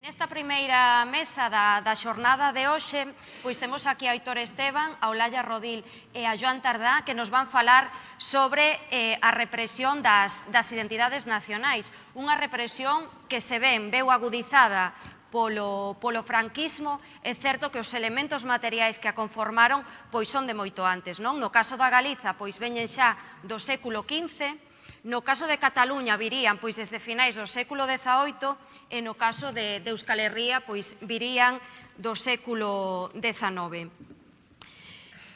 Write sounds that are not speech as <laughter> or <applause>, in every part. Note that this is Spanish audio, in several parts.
Nesta primeira mesa da, da xornada de hoxe, pois temos aquí a Aitor Esteban, a Olalla Rodil e a Joan Tardá, que nos van falar sobre eh, a represión das, das identidades nacionais. Unha represión que se ven, veu agudizada polo, polo franquismo, é certo que os elementos materiais que a conformaron pois son de moito antes. Non? No caso da Galiza, pois veñen xa do século XV, No caso de Cataluña virían pois desde finais do século XVIII e no caso de, de Euskal Herria pois virían do século XIX.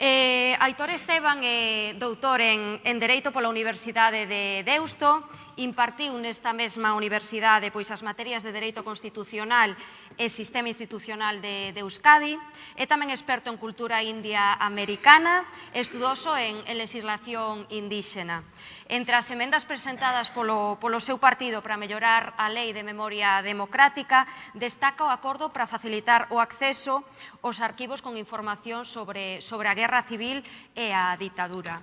Eh, Aitor Esteban é doutor en, en Dereito pola Universidade de Deusto, impartiu nesta mesma universidade pois as materias de Dereito Constitucional e Sistema Institucional de, de Euskadi, é tamén experto en cultura india americana, estudoso en, en legislación indíxena. Entre as emendas presentadas polo, polo seu partido para mellorar a Lei de Memoria Democrática, destaca o acordo para facilitar o acceso aos arquivos con información sobre, sobre a Guerra Civil e a ditadura.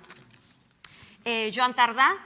Eh, Joan Tardá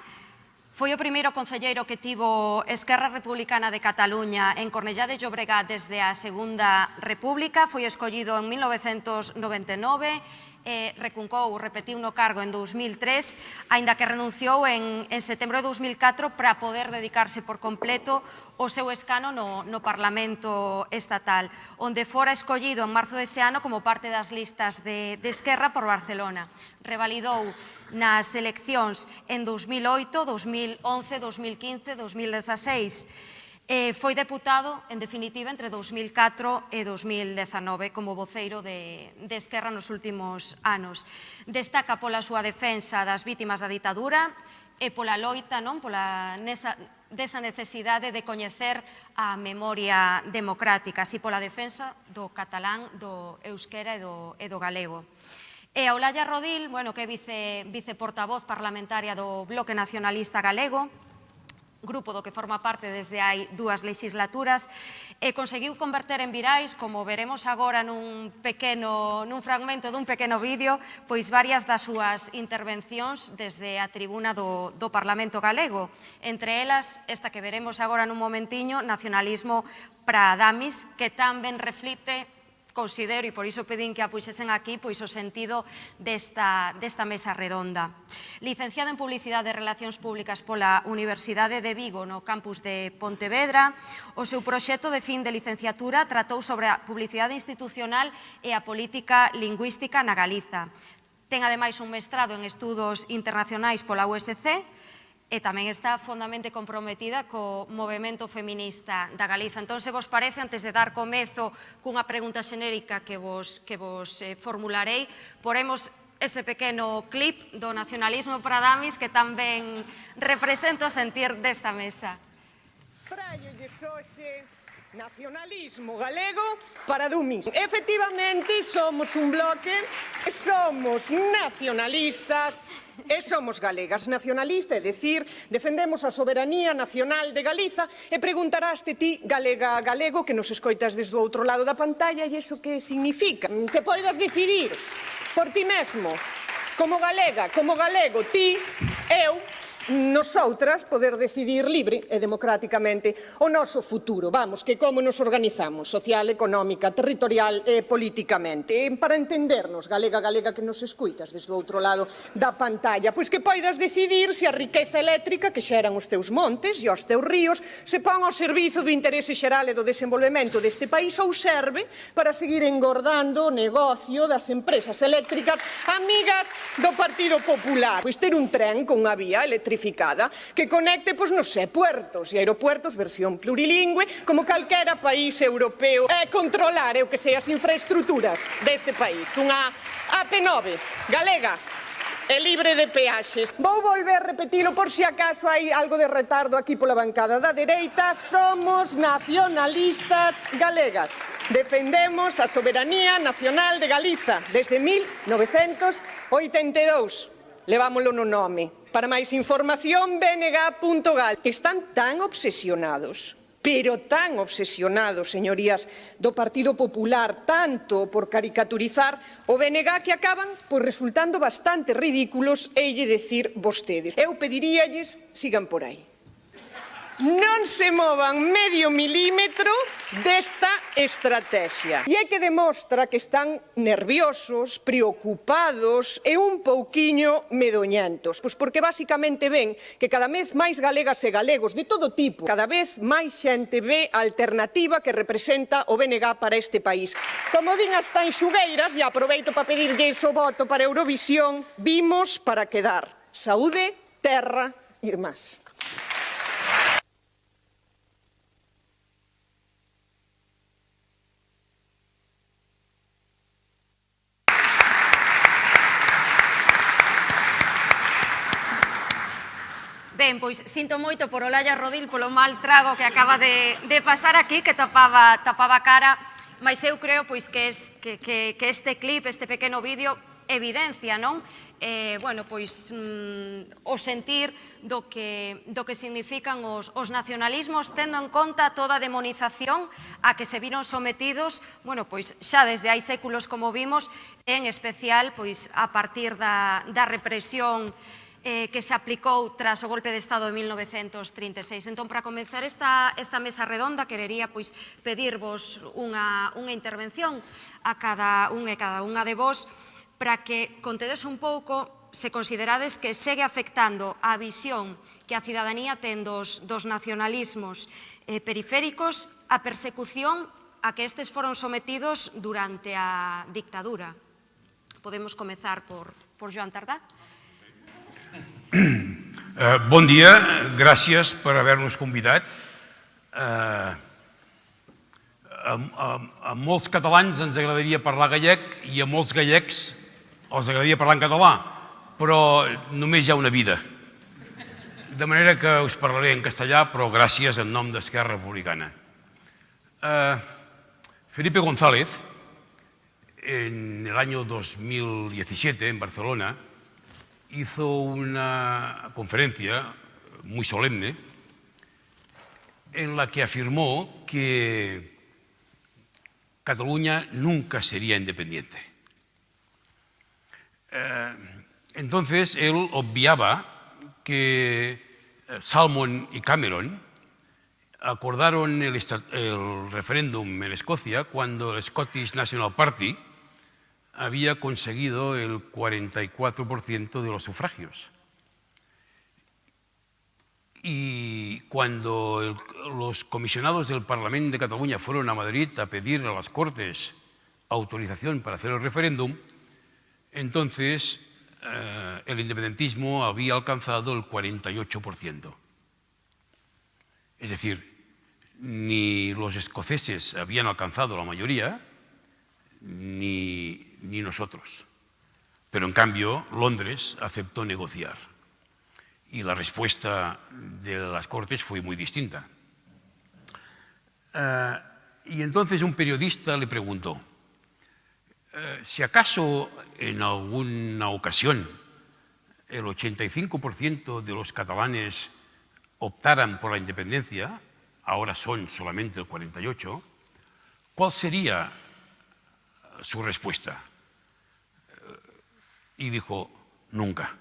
Foi o primeiro concelleiro que tivo Esquerra Republicana de Cataluña en Cornellá de Llobregat desde a Segunda República. Foi escollido en 1999 eh, recuncou, repetiu no cargo en 2003, aínda que renunciou en, en setembro de 2004 para poder dedicarse por completo o seu escano no, no Parlamento Estatal, onde fora escollido en marzo dese ano como parte das listas de, de Esquerra por Barcelona. Revalidou nas eleccións en 2008, 2011, 2015, 2016 Eh, foi deputado, en definitiva, entre 2004 e 2019 como voceiro de, de Esquerra nos últimos anos. Destaca pola súa defensa das vítimas da ditadura e pola loita, non? Pola nesa, desa necesidade de coñecer a memoria democrática, así pola defensa do catalán, do euskera e do, e do galego. E a Olaya Rodil, bueno, que é vice, viceportavoz parlamentaria do Bloque Nacionalista Galego, grupo do que forma parte desde hai dúas legislaturas e conseguiu converter en virais, como veremos agora nun pequeno nun fragmento dun pequeno vídeo, pois varias das súas intervencións desde a tribuna do, do Parlamento Galego. Entre elas, esta que veremos agora nun momentiño, nacionalismo para Damis, que tamén reflite considero, e por iso pedín que a puxesen aquí, pois o sentido desta, desta mesa redonda. Licenciada en Publicidade e Relacións Públicas pola Universidade de Vigo, no campus de Pontevedra, o seu proxecto de fin de licenciatura tratou sobre a publicidade institucional e a política lingüística na Galiza. Ten ademais un mestrado en estudos internacionais pola USC, e tamén está fondamente comprometida co movimento feminista da Galiza. Entón, se vos parece, antes de dar comezo cunha pregunta xenérica que vos, que vos eh, formularei, poremos ese pequeno clip do nacionalismo para damis que tamén represento sentir desta mesa. Traio de xoxe Nacionalismo galego para dumis. Efectivamente, somos un bloque, somos nacionalistas e somos galegas. Nacionalista, é dicir, defendemos a soberanía nacional de Galiza e preguntaraste ti, galega galego, que nos escoitas desde o outro lado da pantalla, e iso que significa? Que poidas decidir por ti mesmo, como galega, como galego, ti, eu, nosoutras poder decidir libre e democráticamente o noso futuro, vamos, que como nos organizamos, social, económica, territorial e políticamente. E para entendernos, galega, galega que nos escuitas desde o outro lado da pantalla, pois que poidas decidir se a riqueza eléctrica que xeran os teus montes e os teus ríos se pon ao servizo do interese xeral e do desenvolvemento deste país ou serve para seguir engordando o negocio das empresas eléctricas amigas do Partido Popular. Pois ter un tren con unha vía eléctrica electrificada que conecte, pois, non sei, puertos e aeropuertos versión plurilingüe como calquera país europeo e controlar, eu que sei, as infraestructuras deste país. Unha AP9 galega e libre de peaxes. Vou volver a repetilo por si acaso hai algo de retardo aquí pola bancada da dereita. Somos nacionalistas galegas. Defendemos a soberanía nacional de Galiza desde 1982 levámoslo no nome. Para máis información, bng.gal. Están tan obsesionados pero tan obsesionados, señorías, do Partido Popular, tanto por caricaturizar o BNG que acaban pois, resultando bastante ridículos e lle decir vostedes. Eu pediríalles sigan por aí non se movan medio milímetro desta estrategia. E é que demostra que están nerviosos, preocupados e un pouquiño medoñantos. Pois porque basicamente ven que cada vez máis galegas e galegos de todo tipo, cada vez máis xente ve a alternativa que representa o BNG para este país. Como din as tan xugueiras, e aproveito para pedirlle o voto para Eurovisión, vimos para quedar. Saúde, terra, irmás. Ben, pois sinto moito por Olalla Rodil polo mal trago que acaba de, de pasar aquí, que tapaba, tapaba cara, mas eu creo pois que, es, que, que, que este clip, este pequeno vídeo, evidencia, non? Eh, bueno, pois mm, o sentir do que, do que significan os, os nacionalismos tendo en conta toda a demonización a que se viron sometidos, bueno, pois xa desde hai séculos como vimos, en especial pois a partir da, da represión eh, que se aplicou tras o golpe de Estado de 1936. Entón, para comenzar esta, esta mesa redonda, querería pois, pedirvos unha, unha intervención a cada un e cada unha de vos para que contedes un pouco se considerades que segue afectando a visión que a cidadanía ten dos, dos nacionalismos eh, periféricos a persecución a que estes foron sometidos durante a dictadura. Podemos comezar por, por Joan Tardá. Eh, bon dia, gràcies per haver-nos convidat. Eh, a, molts catalans ens agradaria parlar gallec i a molts gallecs els agradaria parlar en català, però només hi ha una vida. De manera que us parlaré en castellà, però gràcies en nom d'Esquerra Republicana. Eh, Felipe González, en el año 2017 en Barcelona, hizo una conferencia muy solemne en la que afirmó que Cataluña nunca sería independiente. Eh, entonces él obviaba que eh, Salmon y Cameron acordaron el, el referéndum en Escocia cuando el Scottish National Party había conseguido el 44% de los sufragios. Y cuando los comisionados del Parlamento de Cataluña fueron a Madrid a pedir a las Cortes autorización para hacer el referéndum, entonces eh, el independentismo había alcanzado el 48%. Es decir, ni los escoceses habían alcanzado la mayoría, ni, ni nosotros. Pero en cambio, Londres aceptó negociar. Y la respuesta de las Cortes fue muy distinta. Uh, y entonces un periodista le preguntó, uh, si acaso en alguna ocasión el 85% de los catalanes optaran por la independencia, ahora son solamente el 48%, ¿cuál sería su respuesta. Y dijo, nunca.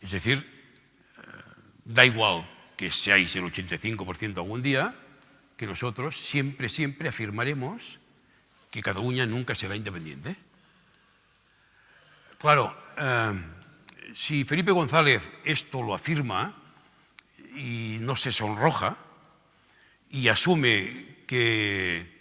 Es decir, eh, da igual que seáis el 85% algún día, que nosotros siempre, siempre afirmaremos que Cataluña nunca será independiente. Claro, eh, si Felipe González esto lo afirma y no se sonroja y asume que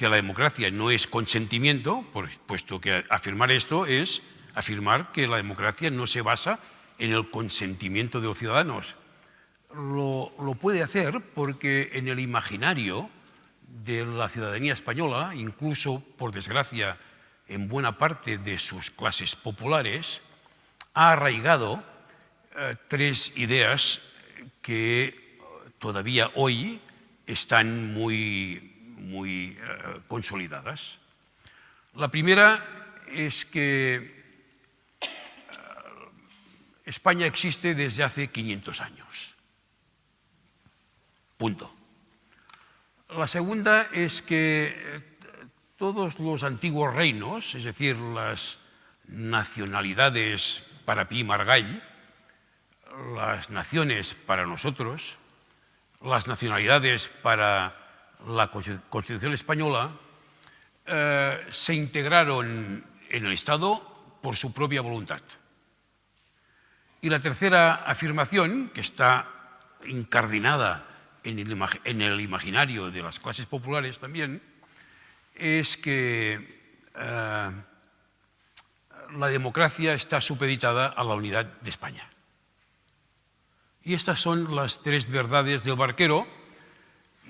que la democracia no es consentimiento, puesto que afirmar esto es afirmar que la democracia no se basa en el consentimiento de los ciudadanos. Lo, lo, puede hacer porque en el imaginario de la ciudadanía española, incluso por desgracia en buena parte de sus clases populares, ha arraigado eh, tres ideas que todavía hoy están muy muy eh, consolidadas. La primera es que eh, España existe desde hace 500 años. Punto. La segunda es que eh, todos los antiguos reinos, es decir, las nacionalidades para Pi Margall, las naciones para nosotros, las nacionalidades para la Constitución española, eh, se integraron en el Estado por su propia voluntad. Y la tercera afirmación, que está incardinada en el, imaginario de las clases populares también, es que eh, la democracia está supeditada a la unidad de España. Y estas son las tres verdades del barquero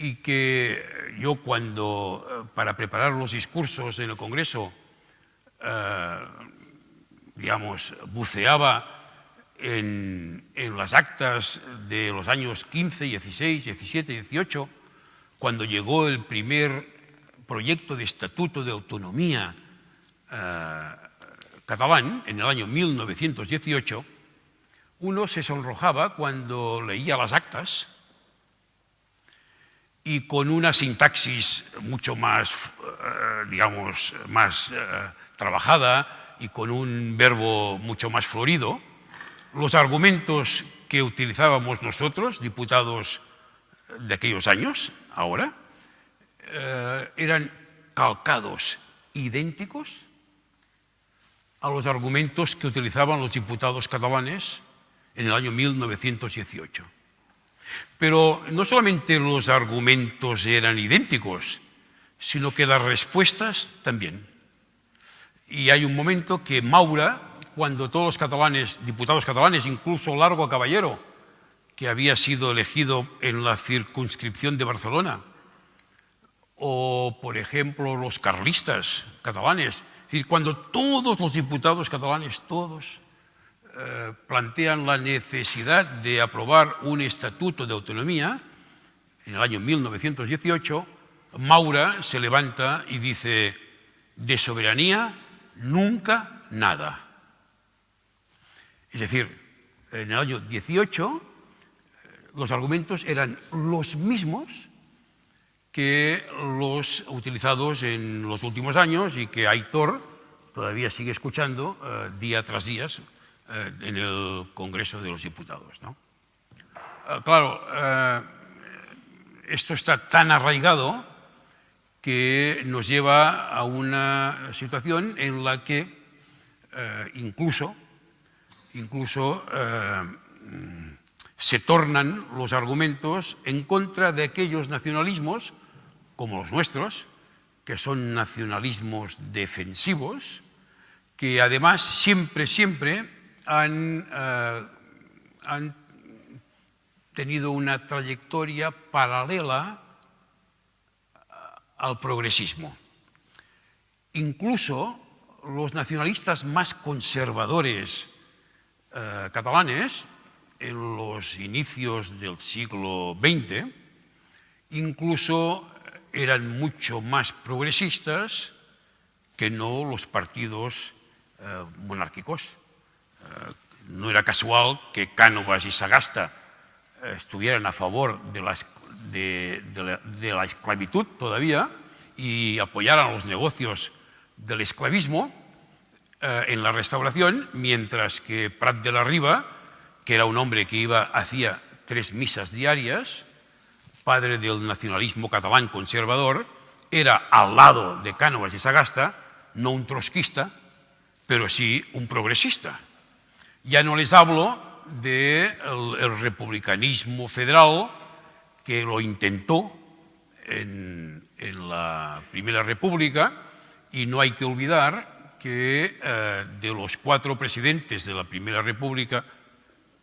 y que yo cuando, eh, para preparar los discursos en el Congreso, eh, digamos, buceaba en, las actas de los años 15, 16, 17, 18, cuando llegó el primer proyecto de estatuto de autonomía eh, catalán, en el año 1918, uno se sonrojaba cuando leía las actas y con una sintaxis mucho más, eh, digamos, más eh, trabajada y con un verbo mucho más florido, los argumentos que utilizábamos nosotros, diputados de aquellos años, ahora, eh, eran calcados, idénticos a los argumentos que utilizaban los diputados catalanes en el año 1918. Pero no solamente los argumentos eran idénticos, sino que las respuestas también. Y hay un momento que Maura, cuando todos los catalanes, diputados catalanes, incluso Largo Caballero, que había sido elegido en la circunscripción de Barcelona, o por ejemplo los carlistas catalanes, es decir, cuando todos los diputados catalanes, todos, eh, plantean la necesidad de aprobar un estatuto de autonomía, en el año 1918, Maura se levanta y dice, de soberanía nunca nada. Es decir, en el año 18 los argumentos eran los mismos que los utilizados en los últimos años y que Aitor todavía sigue escuchando eh, día tras día eh, en el Congreso de los Diputados. Eh, claro, esto está tan arraigado que nos lleva a una situación en la que incluso incluso eh, se tornan los argumentos en contra de aquellos nacionalismos, como los nuestros, que son nacionalismos defensivos, que además siempre, siempre han, eh, han tenido una trayectoria paralela al progresismo. Incluso los nacionalistas más conservadores eh, catalanes en los inicios del siglo XX incluso eran mucho más progresistas que no los partidos eh, monárquicos. Eh, no era casual que Cánovas y Sagasta estuvieran a favor de la, esclavitud todavía y apoyaran los negocios del esclavismo, eh, en la restauración, mientras que Prat de la Riba, que era un hombre que iba, hacía tres misas diarias, padre del nacionalismo catalán conservador, era al lado de Cánovas y Sagasta, no un trotskista, pero sí un progresista. Ya no les hablo del el republicanismo federal que lo intentó en, en la Primera República y no hay que olvidar que eh, de los cuatro presidentes de la Primera República,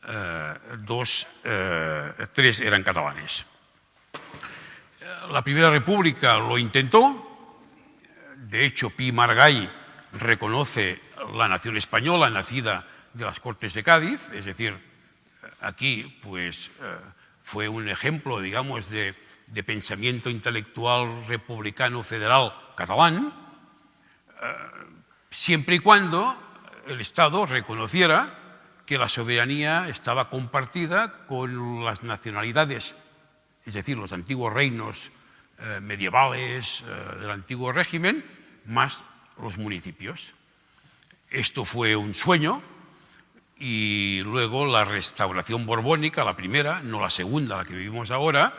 eh, dos, eh, tres eran catalanes. La Primera República lo intentó, de hecho Pi Margall reconoce la nación española nacida de las Cortes de Cádiz, es decir, aquí pues fue un ejemplo, digamos, de, pensamiento intelectual republicano federal catalán, siempre y cuando el Estado reconociera que la soberanía estaba compartida con las nacionalidades, es decir, los antiguos reinos eh, medievales eh, del antiguo régimen, más los municipios. Esto fue un sueño y luego la restauración borbónica, la primera, no la segunda, la que vivimos ahora,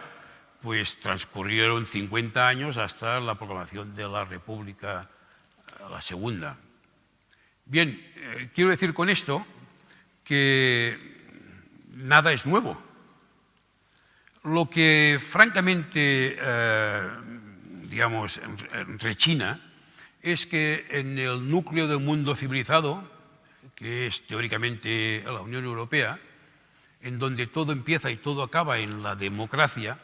pues transcurrieron 50 años hasta la proclamación de la República, la segunda. Bien, eh, quiero decir con esto que nada es nuevo. Lo que francamente, eh, digamos, rechina es que en el núcleo del mundo civilizado, que es teóricamente la Unión Europea, en donde todo empieza y todo acaba en la democracia,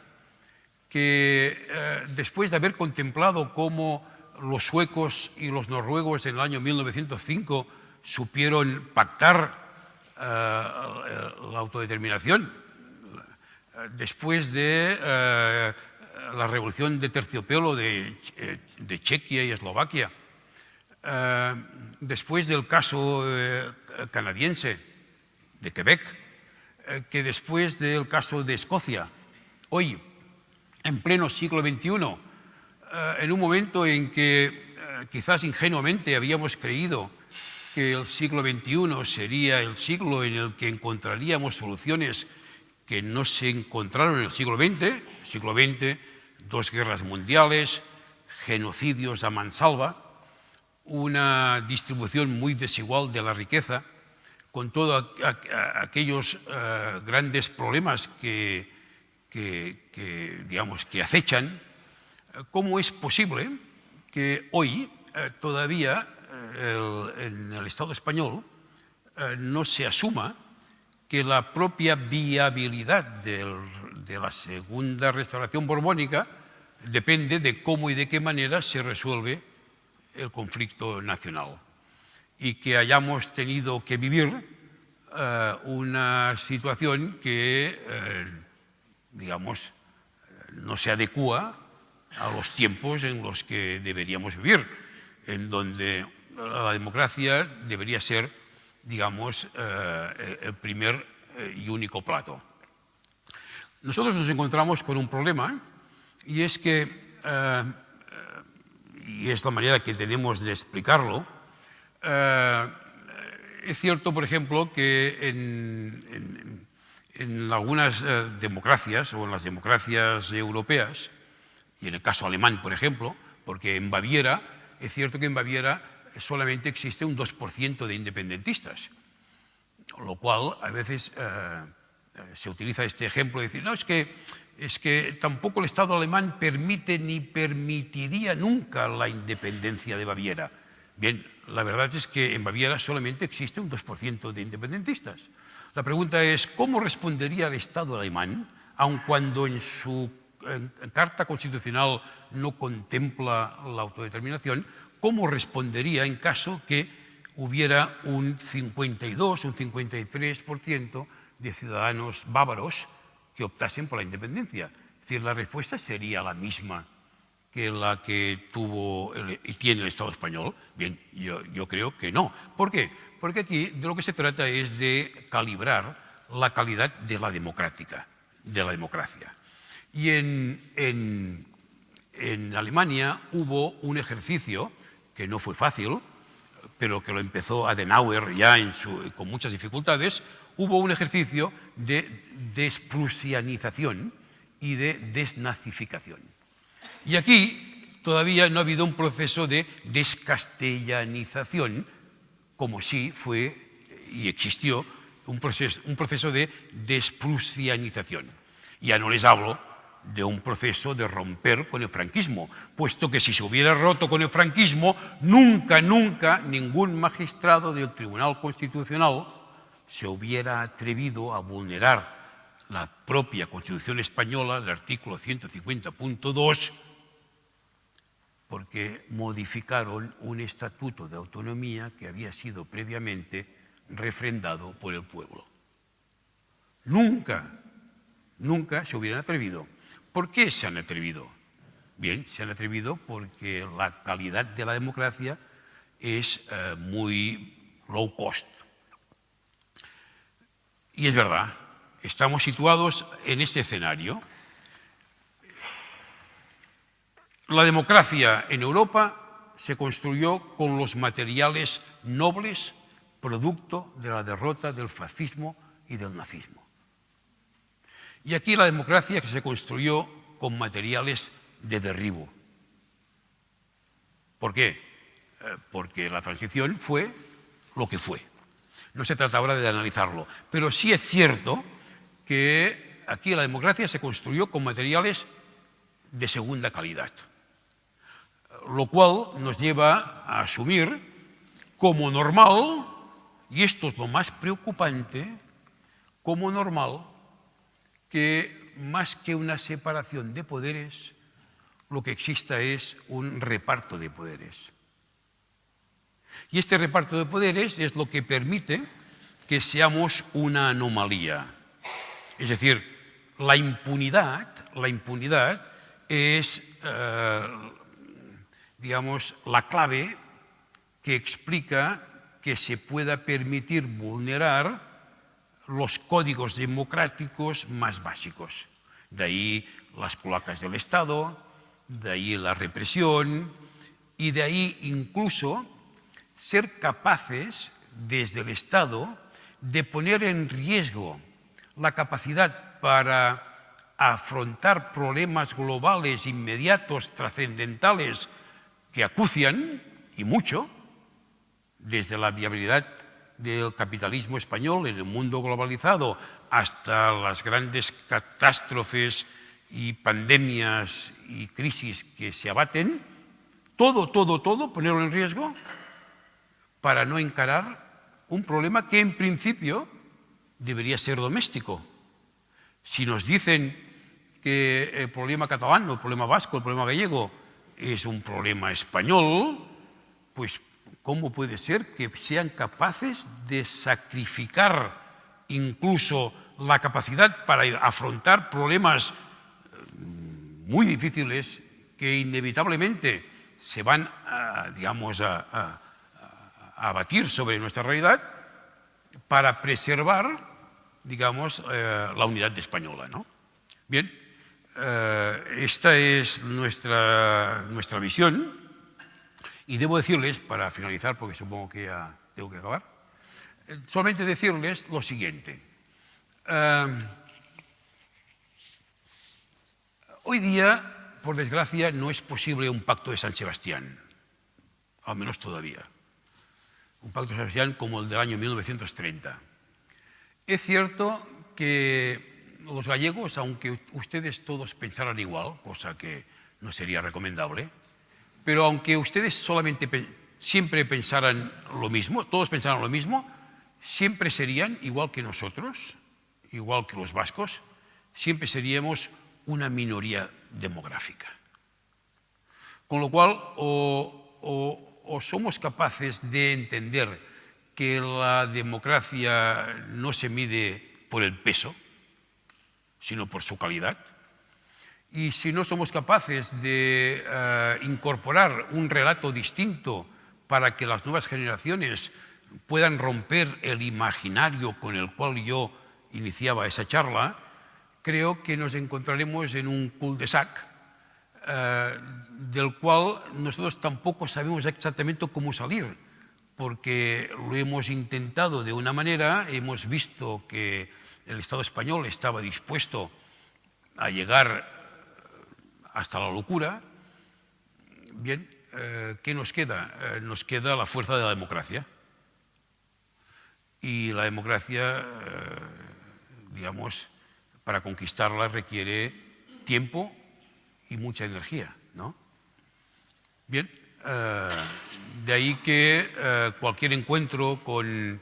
que eh, después de haber contemplado cómo los suecos y los noruegos en el año 1905 supieron pactar eh, la autodeterminación, después de eh, la revolución de terciopelo de, de Chequia y Eslovaquia, después del caso canadiense de Quebec, que después del caso de Escocia. Hoy, en pleno siglo XXI, eh, en un momento en que eh, quizás ingenuamente habíamos creído que el siglo XXI sería el siglo en el que encontraríamos soluciones que no se encontraron en el siglo XX, siglo XX, dos guerras mundiales, genocidios a mansalva, una distribución muy desigual de la riqueza, con todos aquellos eh, grandes problemas que, que, digamos, que acechan, eh, ¿cómo es posible que hoy eh, todavía eh, en el Estado español no se asuma que la propia viabilidad de la segunda restauración borbónica depende de cómo y de qué manera se resuelve el conflicto nacional y que hayamos tenido que vivir una situación que digamos, no se adecua a los tiempos en los que deberíamos vivir, en donde la democracia debería ser, digamos, eh, el primer eh, y único plato. Nosotros nos encontramos con un problema y es que, eh, y es la manera que tenemos de explicarlo, es cierto, por ejemplo, que en en algunas eh, democracias o en las democracias europeas, y en el caso alemán, por ejemplo, porque en Baviera, es cierto que en Baviera solamente existe un 2% de independentistas, lo cual a veces eh, eh, se utiliza este ejemplo de decir, no, es que, es que tampoco el Estado alemán permite ni permitiría nunca la independencia de Baviera. Bien, la verdad es que en Baviera solamente existe un 2% de independentistas. La pregunta es, ¿cómo respondería el Estado alemán, aun cuando en su Carta Constitucional no contempla la autodeterminación, cómo respondería en caso que hubiera un 52, un 53% de ciudadanos bávaros que optasen por la independencia? Es decir, la respuesta sería la misma que la que tuvo y tiene el Estado español? Bien, yo, yo, creo que no. ¿Por qué? Porque aquí de lo que se trata es de calibrar la calidad de la democrática, de la democracia. Y en, en, en Alemania hubo un ejercicio que no fue fácil, pero que lo empezó Adenauer ya en su, con muchas dificultades, hubo un ejercicio de desprusianización y de desnazificación. Y aquí todavía no ha habido un proceso de descastellanización, como sí fue y existió un proceso, un proceso de desprusianización. Ya no les hablo de un proceso de romper con el franquismo, puesto que si se hubiera roto con el franquismo, nunca, nunca ningún magistrado del Tribunal Constitucional se hubiera atrevido a vulnerar la propia Constitución española, el artículo 150.2, porque modificaron un estatuto de autonomía que había sido previamente refrendado por el pueblo. Nunca, nunca se hubieran atrevido. ¿Por qué se han atrevido? Bien, se han atrevido porque la calidad de la democracia es eh, muy low cost. Y es verdad, estamos situados en este escenario La democracia en Europa se construyó con los materiales nobles, producto de la derrota del fascismo y del nazismo. Y aquí la democracia que se construyó con materiales de derribo. ¿Por qué? Eh, porque la transición fue lo que fue. No se trata ahora de analizarlo, pero sí es cierto que aquí la democracia se construyó con materiales de segunda calidad, lo cual nos lleva a asumir como normal, y esto es lo más preocupante, como normal que más que una separación de poderes, lo que exista es un reparto de poderes. Y este reparto de poderes es lo que permite que seamos una anomalía. Es decir, la impunidad, la impunidad es, eh, digamos, la clave que explica que se pueda permitir vulnerar los códigos democráticos más básicos. De ahí las cloacas del Estado, de ahí la represión y de ahí incluso ser capaces desde el Estado de poner en riesgo la capacidad para afrontar problemas globales, inmediatos, trascendentales, que acucian, y mucho, desde la viabilidad del capitalismo español en el mundo globalizado hasta las grandes catástrofes y pandemias y crisis que se abaten, todo, todo, todo, ponerlo en riesgo para no encarar un problema que en principio debería ser doméstico. Si nos dicen que el problema catalán, el problema vasco, el problema gallego es un problema español, pues ¿cómo puede ser que sean capaces de sacrificar incluso la capacidad para afrontar problemas mm, muy difíciles que inevitablemente se van, a, digamos, a, a batir sobre nuestra realidad para preservar, digamos, eh, la unidad española. ¿no? Bien, eh, esta es nuestra, nuestra visión y debo decirles, para finalizar, porque supongo que ya tengo que acabar, eh, solamente decirles lo siguiente. hoy día, por desgracia, no es posible un pacto de San Sebastián, al menos todavía un pacto social como el del año 1930. Es cierto que los gallegos, aunque ustedes todos pensaran igual, cosa que no sería recomendable, pero aunque ustedes solamente siempre pensaran lo mismo, todos pensaran lo mismo, siempre serían igual que nosotros, igual que los vascos, siempre seríamos una minoría demográfica. Con lo cual, o, o o somos capaces de entender que la democracia no se mide por el peso, sino por su calidad, y si no somos capaces de uh, incorporar un relato distinto para que las nuevas generaciones puedan romper el imaginario con el cual yo iniciaba esa charla, creo que nos encontraremos en un cul-de-sac eh, del cual nosotros tampoco sabemos exactamente cómo salir, porque lo hemos intentado de una manera, hemos visto que el Estado español estaba dispuesto a llegar hasta la locura. Bien, eh, ¿qué nos queda? Eh, nos queda la fuerza de la democracia. Y la democracia, digamos, para conquistarla requiere tiempo, y mucha energía. ¿no? Bien, eh, de ahí que eh, cualquier encuentro con,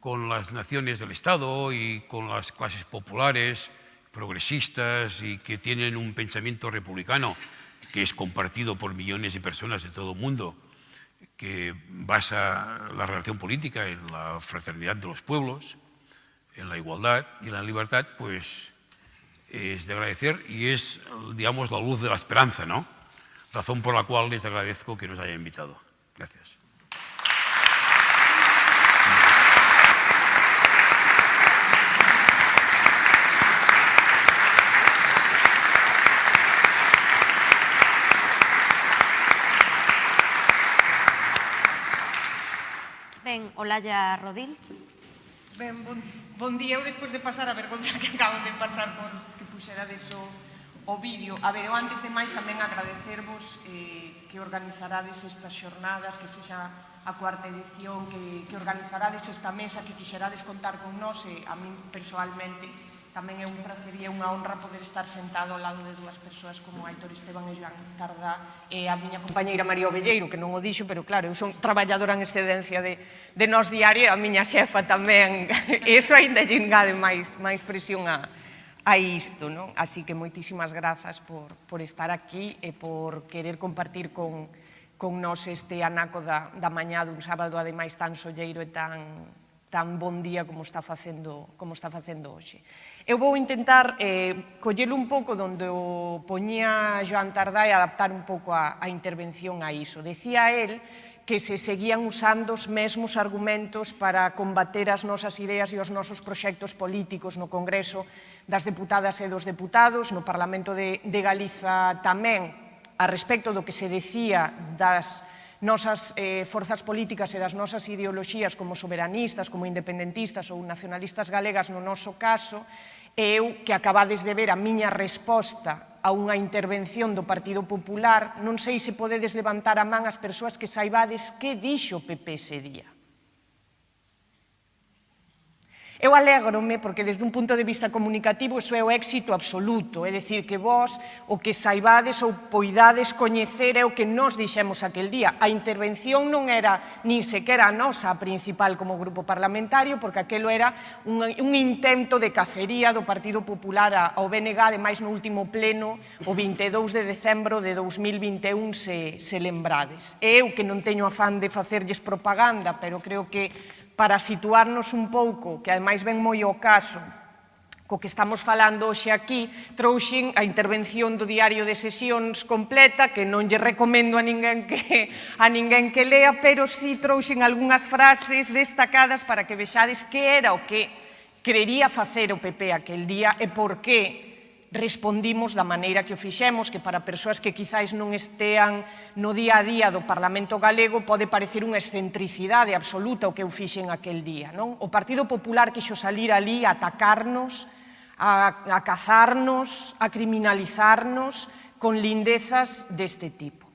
con las naciones del Estado y con las clases populares, progresistas y que tienen un pensamiento republicano que es compartido por millones de personas de todo el mundo, que basa la relación política en la fraternidad de los pueblos, en la igualdad y la libertad, pues es de agradecer y es, digamos, la luz de la esperanza, ¿no? Razón por la cual les agradezco que nos haya invitado. Gracias. Olalla Rodil. Ben, bon, bon día, eu despois de pasar a vergonza <laughs> que acabo de pasar por que puxerades o, o vídeo. A ver, eu antes de máis tamén agradecervos eh, que organizarades estas xornadas, que sexa a cuarta edición, que, que organizarades esta mesa, que quixerades contar con nós, e a min personalmente, tamén é un prazer e unha honra poder estar sentado ao lado de dúas persoas como Aitor Esteban e Joan Tardá e a miña compañeira María Ovelleiro, que non o dixo, pero claro, eu son traballadora en excedencia de, de Nos Diario e a miña xefa tamén, <laughs> e iso ainda lle engade máis, máis presión a, a isto, non? Así que moitísimas grazas por, por estar aquí e por querer compartir con, con nos este anaco da, da mañá dun sábado, ademais tan solleiro e tan, tan bon día como está facendo, como está facendo hoxe. Eu vou intentar eh, collelo un pouco donde o poñía Joan Tardá e adaptar un pouco a, a intervención a iso. Decía el que se seguían usando os mesmos argumentos para combater as nosas ideas e os nosos proxectos políticos no Congreso das Deputadas e dos Deputados, no Parlamento de, de Galiza tamén, a respecto do que se decía das nosas eh, forzas políticas e das nosas ideoloxías como soberanistas, como independentistas ou nacionalistas galegas no noso caso, e eu que acabades de ver a miña resposta a unha intervención do Partido Popular, non sei se podedes levantar a man as persoas que saibades que dixo o PP ese día. Eu alegrome porque desde un punto de vista comunicativo iso é o éxito absoluto, é dicir que vós o que saibades ou poidades coñecer é o que nos dixemos aquel día. A intervención non era nin sequera a nosa principal como grupo parlamentario, porque aquelo era un, un intento de cacería do Partido Popular ao BNG, ademais no último pleno, o 22 de decembro de 2021, se, se lembrades. Eu que non teño afán de facerlles propaganda, pero creo que para situarnos un pouco, que ademais ven moi o caso, co que estamos falando hoxe aquí, trouxen a intervención do diario de sesións completa, que non lle recomendo a ninguén que, a ninguén que lea, pero si sí trouxen algunhas frases destacadas para que vexades que era o que querería facer o PP aquel día e por que respondimos da maneira que o fixemos, que para persoas que quizáis non estean no día a día do Parlamento Galego pode parecer unha excentricidade absoluta o que eu fixen aquel día. Non? O Partido Popular quixo salir ali a atacarnos, a, a cazarnos, a criminalizarnos con lindezas deste tipo.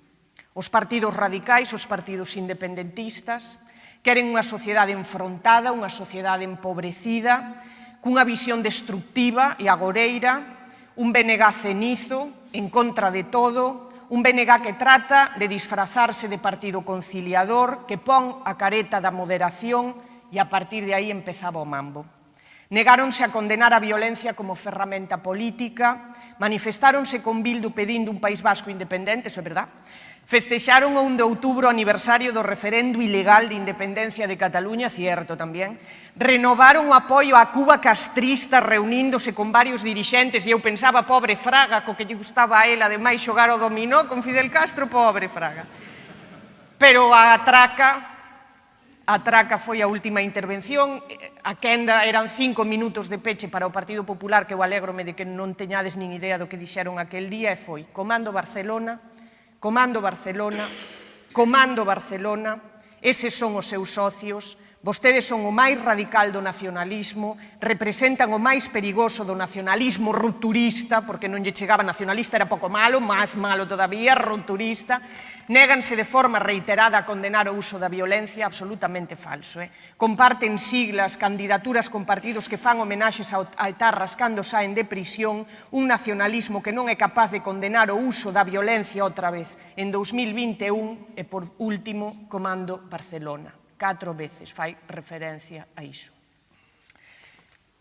Os partidos radicais, os partidos independentistas, queren unha sociedade enfrontada, unha sociedade empobrecida, cunha visión destructiva e agoreira, un BNG cenizo, en contra de todo, un BNG que trata de disfrazarse de partido conciliador, que pon a careta da moderación e a partir de aí empezaba o mambo. Negáronse a condenar a violencia como ferramenta política, manifestáronse con Bildu pedindo un País Vasco independente, eso é verdad, Festexaron o 1 de outubro o aniversario do referendo ilegal de independencia de Cataluña, cierto tamén. Renovaron o apoio á Cuba castrista reuníndose con varios dirixentes e eu pensaba, pobre Fraga, co que lle gustaba a él, ademais xogar o dominó con Fidel Castro, pobre Fraga. Pero a traca, a traca foi a última intervención, a quenda eran cinco minutos de peche para o Partido Popular, que eu alegrome de que non teñades nin idea do que dixeron aquel día, e foi Comando Barcelona, Comando Barcelona, Comando Barcelona, eses son os seus socios, Vostedes son o máis radical do nacionalismo, representan o máis perigoso do nacionalismo rupturista, porque non lle chegaba nacionalista, era pouco malo, máis malo todavía, rupturista. Néganse de forma reiterada a condenar o uso da violencia, absolutamente falso. Eh? Comparten siglas, candidaturas con partidos que fan homenaxes a etarras cando saen de prisión, un nacionalismo que non é capaz de condenar o uso da violencia outra vez. En 2021, e por último, Comando Barcelona catro veces fai referencia a iso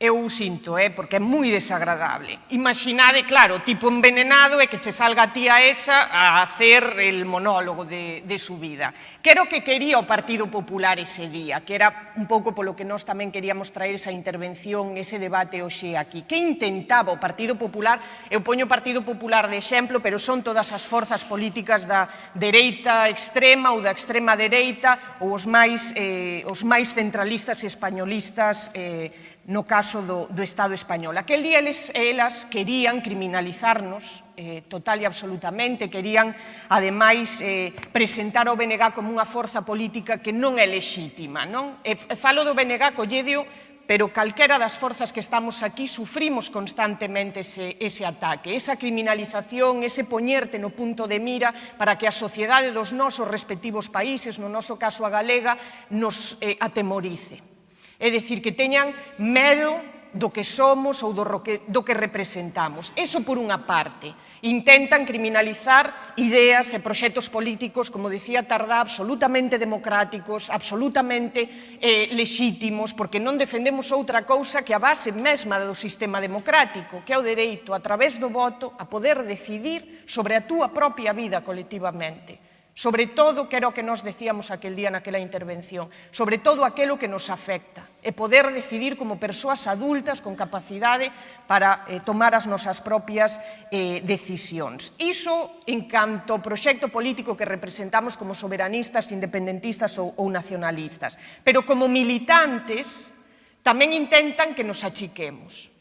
eu sinto, eh, porque é moi desagradable. Imaginade, claro, tipo envenenado e que che salga a tía esa a hacer el monólogo de, de su vida. Que era o que quería o Partido Popular ese día, que era un pouco polo que nós tamén queríamos traer esa intervención, ese debate hoxe aquí. Que intentaba o Partido Popular? Eu poño o Partido Popular de exemplo, pero son todas as forzas políticas da dereita extrema ou da extrema dereita ou os máis, eh, os máis centralistas e españolistas eh, no caso do, do Estado español. Aquel día eles e elas querían criminalizarnos eh, total e absolutamente, querían, ademais, eh, presentar o BNG como unha forza política que non é lexítima. Non? E falo do BNG colledio, pero calquera das forzas que estamos aquí sufrimos constantemente ese, ese ataque, esa criminalización, ese poñerte no punto de mira para que a sociedade dos nosos respectivos países, no noso caso a galega, nos eh, atemorice. É dicir, que teñan medo do que somos ou do que, do que representamos. Eso por unha parte. Intentan criminalizar ideas e proxectos políticos, como decía Tardá, absolutamente democráticos, absolutamente eh, lexítimos, porque non defendemos outra cousa que a base mesma do sistema democrático, que é o dereito, a través do voto, a poder decidir sobre a túa propia vida colectivamente sobre todo, que era o que nos decíamos aquel día naquela intervención, sobre todo aquelo que nos afecta, e poder decidir como persoas adultas con capacidade para eh, tomar as nosas propias eh, decisións. Iso en canto ao proxecto político que representamos como soberanistas, independentistas ou, ou nacionalistas. Pero como militantes tamén intentan que nos achiquemos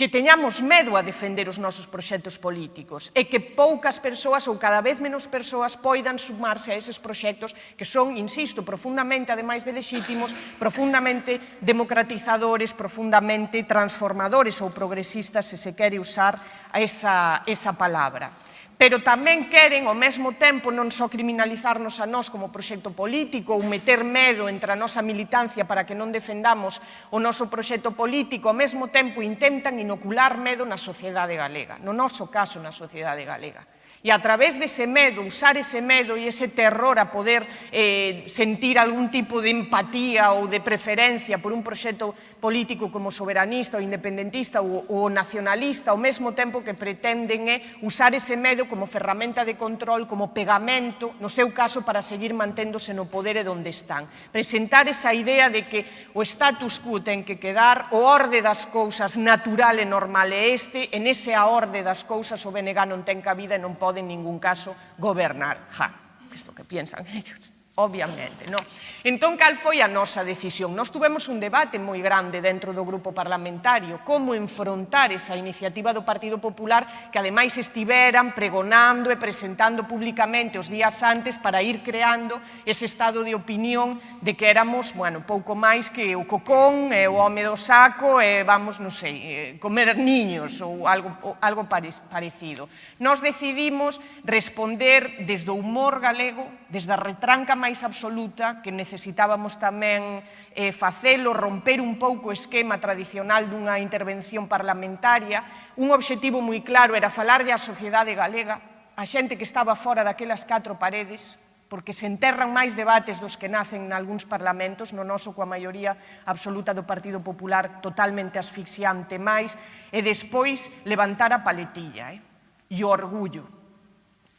que teñamos medo a defender os nosos proxectos políticos e que poucas persoas ou cada vez menos persoas poidan sumarse a eses proxectos que son, insisto, profundamente, ademais de lexítimos, profundamente democratizadores, profundamente transformadores ou progresistas, se se quere usar esa, esa palabra pero tamén queren ao mesmo tempo non só criminalizarnos a nós como proxecto político ou meter medo entre a nosa militancia para que non defendamos o noso proxecto político, ao mesmo tempo intentan inocular medo na sociedade galega, no noso caso na sociedade galega. E a través dese medo, usar ese medo e ese terror a poder eh, sentir algún tipo de empatía ou de preferencia por un proxecto político como soberanista ou independentista ou, ou nacionalista, ao mesmo tempo que pretenden é usar ese medo como ferramenta de control, como pegamento, no seu caso, para seguir manténdose no poder e donde están. Presentar esa idea de que o status quo ten que quedar, o orde das cousas natural e normal é este, e nese a orde das cousas o BNG non ten cabida e non pode pode en ningún caso gobernar. Ja, isto que piensan ellos obviamente. Non? Entón, cal foi a nosa decisión? Nos tuvemos un debate moi grande dentro do grupo parlamentario, como enfrontar esa iniciativa do Partido Popular que ademais estiveran pregonando e presentando públicamente os días antes para ir creando ese estado de opinión de que éramos, bueno, pouco máis que o cocón, e o home do saco, e vamos, non sei, eh, comer niños ou algo, ou algo parecido. Nos decidimos responder desde o humor galego, desde a retranca máis absoluta que necesitábamos tamén eh, facelo, romper un pouco o esquema tradicional dunha intervención parlamentaria. Un obxectivo moi claro era falarlle á sociedade galega, a xente que estaba fora daquelas catro paredes, porque se enterran máis debates dos que nacen nalgúns parlamentos, no noso coa maioría absoluta do Partido Popular totalmente asfixiante máis, e despois levantar a paletilla eh? e o orgullo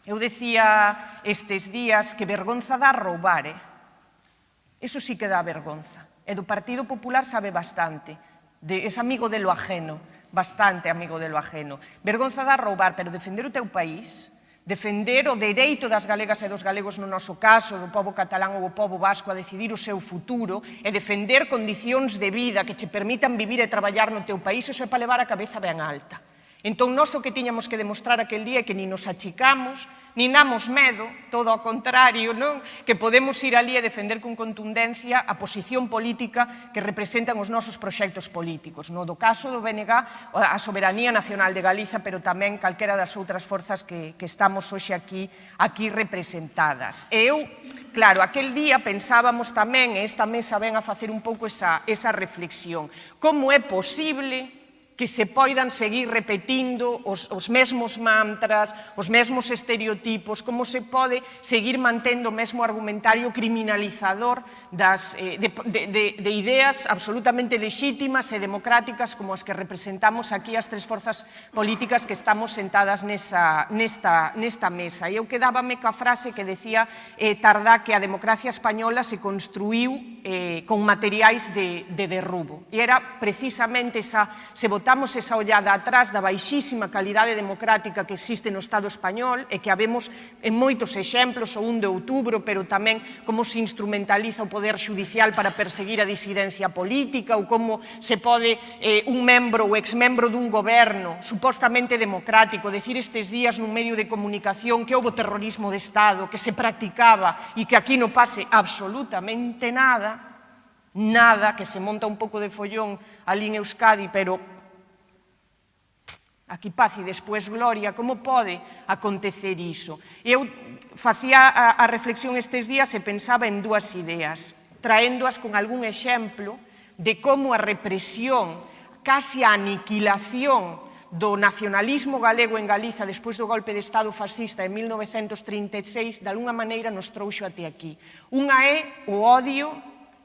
Eu decía estes días que vergonza dá roubar, eh? Eso sí que dá vergonza. E do Partido Popular sabe bastante. De, es amigo de lo ajeno, bastante amigo de lo ajeno. Vergonza dá roubar, pero defender o teu país, defender o dereito das galegas e dos galegos no noso caso, do povo catalán ou do povo vasco a decidir o seu futuro, e defender condicións de vida que che permitan vivir e traballar no teu país, eso é para levar a cabeza ben alta. Entón, nós o que tiñamos que demostrar aquel día é que ni nos achicamos, ni damos medo, todo ao contrario, non? que podemos ir ali e defender con contundencia a posición política que representan os nosos proxectos políticos. No do caso do BNG, a soberanía nacional de Galiza, pero tamén calquera das outras forzas que, que estamos hoxe aquí, aquí representadas. E eu, claro, aquel día pensábamos tamén, e esta mesa ven a facer un pouco esa, esa reflexión, como é posible que se poidan seguir repetindo os, os mesmos mantras, os mesmos estereotipos, como se pode seguir mantendo o mesmo argumentario criminalizador das, eh, de, de, de, de ideas absolutamente legítimas e democráticas como as que representamos aquí as tres forzas políticas que estamos sentadas nesa, nesta, nesta mesa. E eu quedábame coa frase que decía eh, Tardá que a democracia española se construiu eh, con materiais de, de derrubo. E era precisamente esa, se votaba sacamos esa ollada atrás da baixísima calidade democrática que existe no Estado español e que habemos en moitos exemplos, o 1 de outubro, pero tamén como se instrumentaliza o poder judicial para perseguir a disidencia política ou como se pode eh, un membro ou exmembro dun goberno supostamente democrático decir estes días nun medio de comunicación que houve terrorismo de Estado, que se practicaba e que aquí non pase absolutamente nada, nada, que se monta un pouco de follón ali en Euskadi, pero aquí paz e despois gloria, como pode acontecer iso? Eu facía a, a reflexión estes días e pensaba en dúas ideas, traéndoas con algún exemplo de como a represión, casi a aniquilación do nacionalismo galego en Galiza despois do golpe de Estado fascista en 1936, de alguna maneira nos trouxo até aquí. Unha é o odio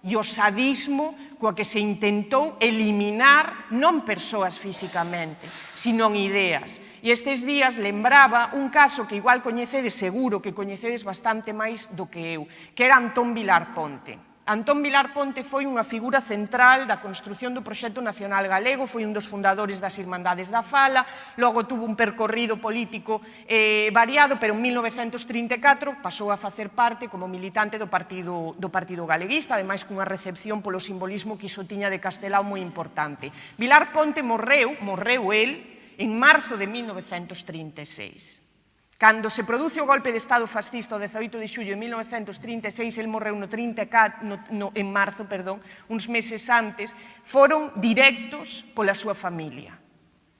e o sadismo coa que se intentou eliminar non persoas físicamente, sino ideas. E estes días lembraba un caso que igual coñecedes seguro, que coñecedes bastante máis do que eu, que era Antón Vilar Ponte. Antón Vilar Ponte foi unha figura central da construción do proxecto nacional galego, foi un dos fundadores das Irmandades da Fala, logo tuvo un percorrido político eh, variado, pero en 1934 pasou a facer parte como militante do Partido, do partido Galeguista, ademais cunha recepción polo simbolismo que iso tiña de Castelao moi importante. Vilar Ponte morreu, morreu el, en marzo de 1936. Cando se produce o golpe de Estado fascista o 18 de xullo de 1936, el morreu no, 34, no, no, en marzo, perdón, uns meses antes, foron directos pola súa familia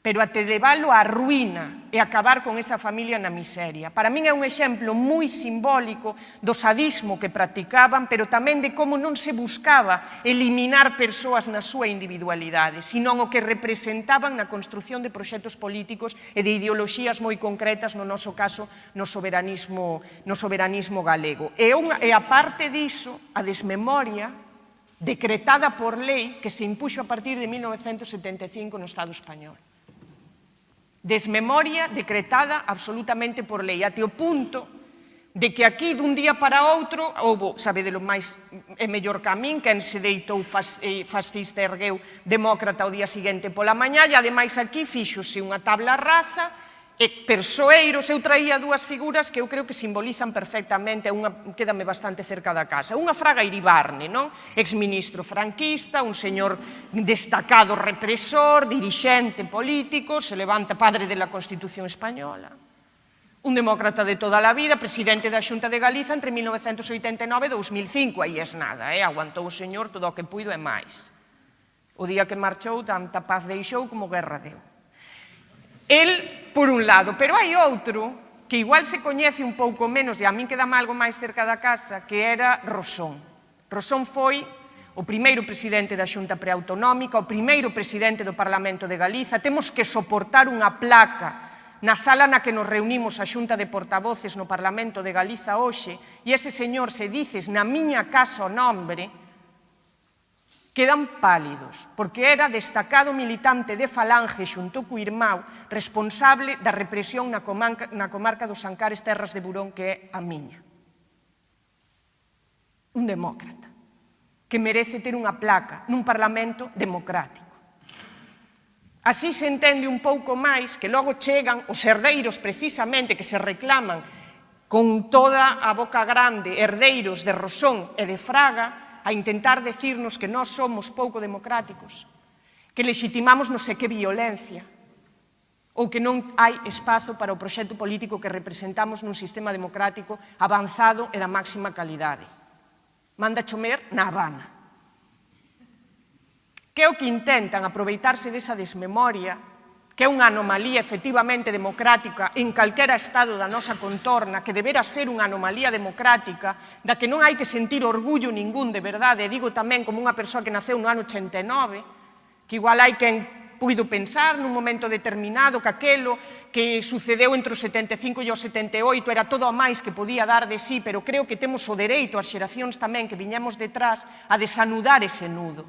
pero até leválo á ruína e acabar con esa familia na miseria. Para min é un exemplo moi simbólico do sadismo que practicaban, pero tamén de como non se buscaba eliminar persoas na súa individualidade, sino o que representaban na construción de proxectos políticos e de ideoloxías moi concretas, no noso caso, no soberanismo, no soberanismo galego. E, unha, e a parte diso, a desmemoria decretada por lei que se impuxo a partir de 1975 no Estado español desmemoria decretada absolutamente por lei, até o punto de que aquí dun día para outro houbo, sabedelo máis é mellor que a min, quen se deitou eh, fascista ergueu demócrata o día seguinte pola mañá e ademais aquí fixose unha tabla rasa E persoeiros, eu traía dúas figuras que eu creo que simbolizan perfectamente, unha quédame bastante cerca da casa. Unha Fraga Iribarne, non? Exministro franquista, un señor destacado represor, dirixente político, se levanta padre de la Constitución Española. Un demócrata de toda a vida, presidente da Xunta de Galiza entre 1989 e 2005, aí es nada, eh? aguantou o señor todo o que puido e máis. O día que marchou, tanta paz deixou como guerra deu. El por un lado, pero hai outro que igual se coñece un pouco menos e a min quedame algo máis cerca da casa, que era Rosón. Rosón foi o primeiro presidente da Xunta Preautonómica, o primeiro presidente do Parlamento de Galiza. Temos que soportar unha placa na sala na que nos reunimos a Xunta de Portavoces no Parlamento de Galiza hoxe e ese señor se dices na miña casa o nombre, quedan pálidos, porque era destacado militante de Falange xunto co irmão responsable da represión na comarca, na comarca dos Sancares Terras de Burón, que é a miña. Un demócrata, que merece ter unha placa nun Parlamento democrático. Así se entende un pouco máis que logo chegan os herdeiros precisamente que se reclaman con toda a boca grande, herdeiros de Rosón e de Fraga, a intentar decirnos que nós somos pouco democráticos, que legitimamos non sei que violencia, ou que non hai espazo para o proxecto político que representamos nun sistema democrático avanzado e da máxima calidade. Manda chomer na Habana. Que é o que intentan aproveitarse desa desmemoria que é unha anomalía efectivamente democrática en calquera estado da nosa contorna, que debera ser unha anomalía democrática, da que non hai que sentir orgullo ningún de verdade, e digo tamén como unha persoa que naceu no ano 89, que igual hai quen puido pensar nun momento determinado que aquelo que sucedeu entre o 75 e o 78 era todo a máis que podía dar de sí, pero creo que temos o dereito as xeracións tamén que viñemos detrás a desanudar ese nudo.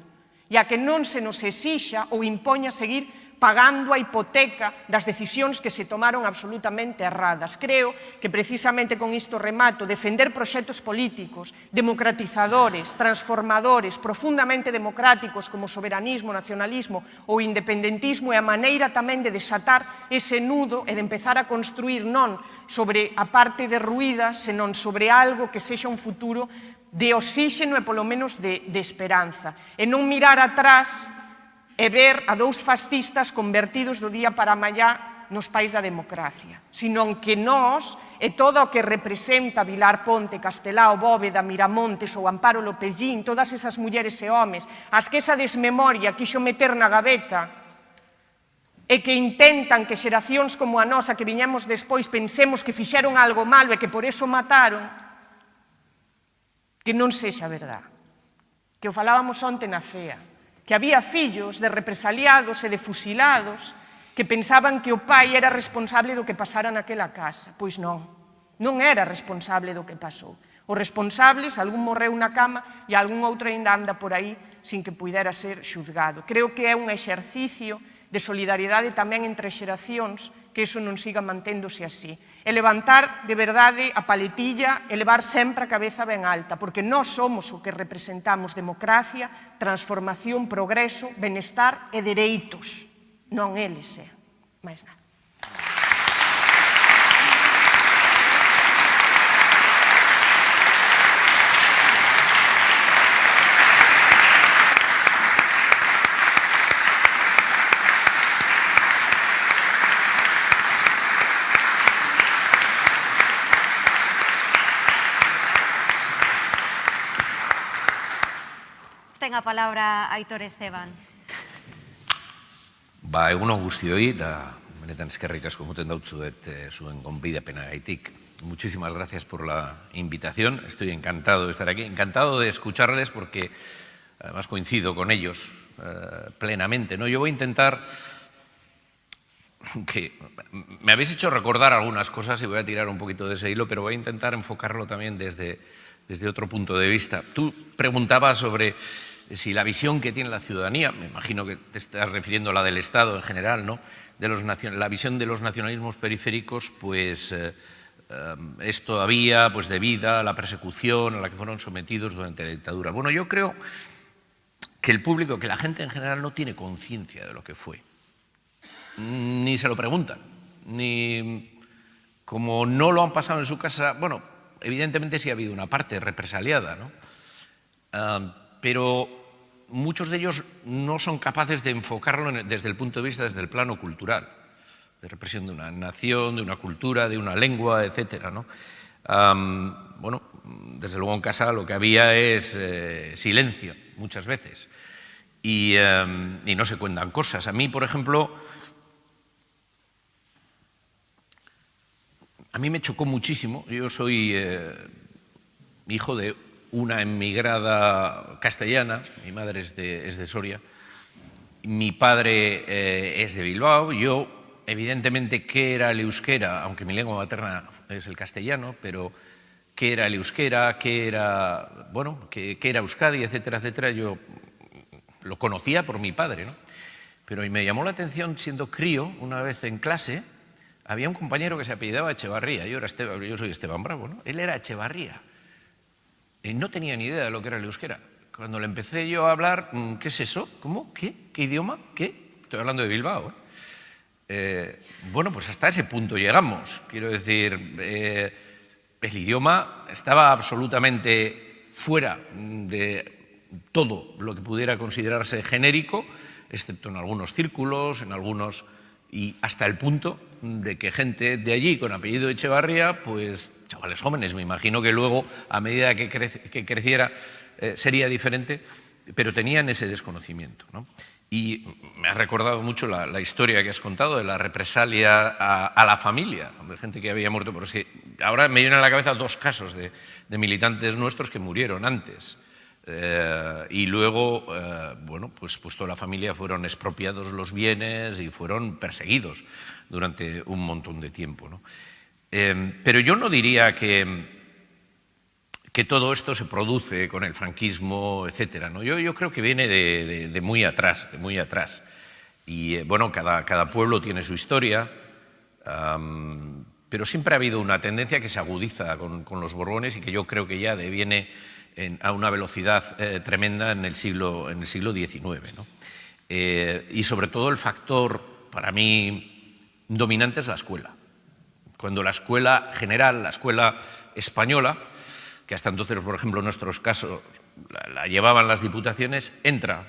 E a que non se nos exixa ou impoña seguir pagando a hipoteca das decisións que se tomaron absolutamente erradas. Creo que precisamente con isto remato, defender proxectos políticos, democratizadores, transformadores, profundamente democráticos como soberanismo, nacionalismo ou independentismo é a maneira tamén de desatar ese nudo e de empezar a construir non sobre a parte derruída, senón sobre algo que sexa un futuro de oxígeno e polo menos de, de esperanza. E non mirar atrás e ver a dous fascistas convertidos do día para mañá nos pais da democracia, senón que nós e todo o que representa Vilar Ponte, Castelao, Bóveda, Miramontes ou Amparo Lopellín, todas esas mulleres e homes, as que esa desmemoria quixo meter na gaveta e que intentan que xeracións como a nosa que viñamos despois pensemos que fixeron algo malo e que por eso mataron, que non sexa verdad. Que o falábamos onte na CEA que había fillos de represaliados e de fusilados que pensaban que o pai era responsable do que pasara naquela casa. Pois non, non era responsable do que pasou. Os responsables, algún morreu na cama e algún outro ainda anda por aí sin que pudera ser xuzgado. Creo que é un exercicio de solidaridade tamén entre xeracións que iso non siga manténdose así. E levantar de verdade a paletilla e levar sempre a cabeza ben alta, porque nós somos o que representamos democracia, transformación, progreso, benestar e dereitos, non eles, eh, é. Mais nada. Ten a palabra Aitor Esteban. Ba, egun on guztioi, da benetan eskerrik asko moten dautzuet eh, zuen gonbidapena gaitik. Muchísimas gracias por la invitación. Estoy encantado de estar aquí, encantado de escucharles porque además coincido con ellos eh, plenamente. ¿no? Yo voy a intentar que me habéis hecho recordar algunas cosas y voy a tirar un poquito de ese hilo, pero voy a intentar enfocarlo también desde, desde otro punto de vista. Tú preguntabas sobre si la visión que tiene la ciudadanía, me imagino que te estás refiriendo a la del Estado en general, ¿no? de los, la visión de los nacionalismos periféricos, pues eh, eh, es todavía pues, debida a la persecución a la que fueron sometidos durante la dictadura. Bueno, yo creo que el público, que la gente en general no tiene conciencia de lo que fue, ni se lo preguntan, ni como no lo han pasado en su casa, bueno, evidentemente sí ha habido una parte represaliada, ¿no? Uh, pero muchos de ellos no son capaces de enfocarlo desde el punto de vista, desde el plano cultural, de represión de una nación, de una cultura, de una lengua, etc. ¿no? Bueno, desde luego en casa lo que había es eh, silencio, muchas veces, y, um, y, no se cuentan cosas. A mí, por ejemplo, a mí me chocó muchísimo, yo soy eh, hijo de una emigrada castellana, mi madre es de, es de Soria, mi padre eh, es de Bilbao, yo evidentemente qué era el euskera, aunque mi lengua materna es el castellano, pero qué era el euskera, qué era, bueno, qué, qué era Euskadi, etcétera, etcétera, yo lo conocía por mi padre, ¿no? Pero me llamó la atención siendo crío, una vez en clase, había un compañero que se apellidaba Echevarría, yo, era Esteban, yo soy Esteban Bravo, ¿no? Él era Echevarría. Y no tenía ni idea de lo que era el euskera. Cuando le empecé yo a hablar, mm, ¿qué es eso? ¿Cómo? ¿Qué? ¿Qué idioma? ¿Qué? Estoy hablando de Bilbao. ¿eh? Eh, bueno, pues hasta ese punto llegamos. Quiero decir, eh, el idioma estaba absolutamente fuera de todo lo que pudiera considerarse genérico, excepto en algunos círculos, en algunos y hasta el punto de que gente de allí con apellido Echevarría, pues chavales jóvenes, me imagino que luego a medida que, creciera eh, sería diferente, pero tenían ese desconocimiento. ¿no? Y me ha recordado mucho la, historia que has contado de la represalia a, la familia, de gente que había muerto, porque ahora me vienen a la cabeza dos casos de militantes nuestros que murieron antes. Eh, y luego, eh, bueno, pues, pues toda la familia fueron expropiados los bienes y fueron perseguidos durante un montón de tiempo. ¿no? Eh, pero yo no diría que, que todo esto se produce con el franquismo, etc. ¿no? Yo, yo creo que viene de, de, de muy atrás, de muy atrás. Y eh, bueno, cada, cada, pueblo tiene su historia, pero siempre ha habido una tendencia que se agudiza con, con, los Borbones y que yo creo que ya deviene a una velocidad eh, tremenda en el siglo, en el siglo XIX. ¿no? Eh, y sobre todo el factor, para mí, dominante es la escuela. Cuando la escuela general, la escuela española, que hasta entonces, por ejemplo, en nuestros casos la, llevaban las diputaciones, entra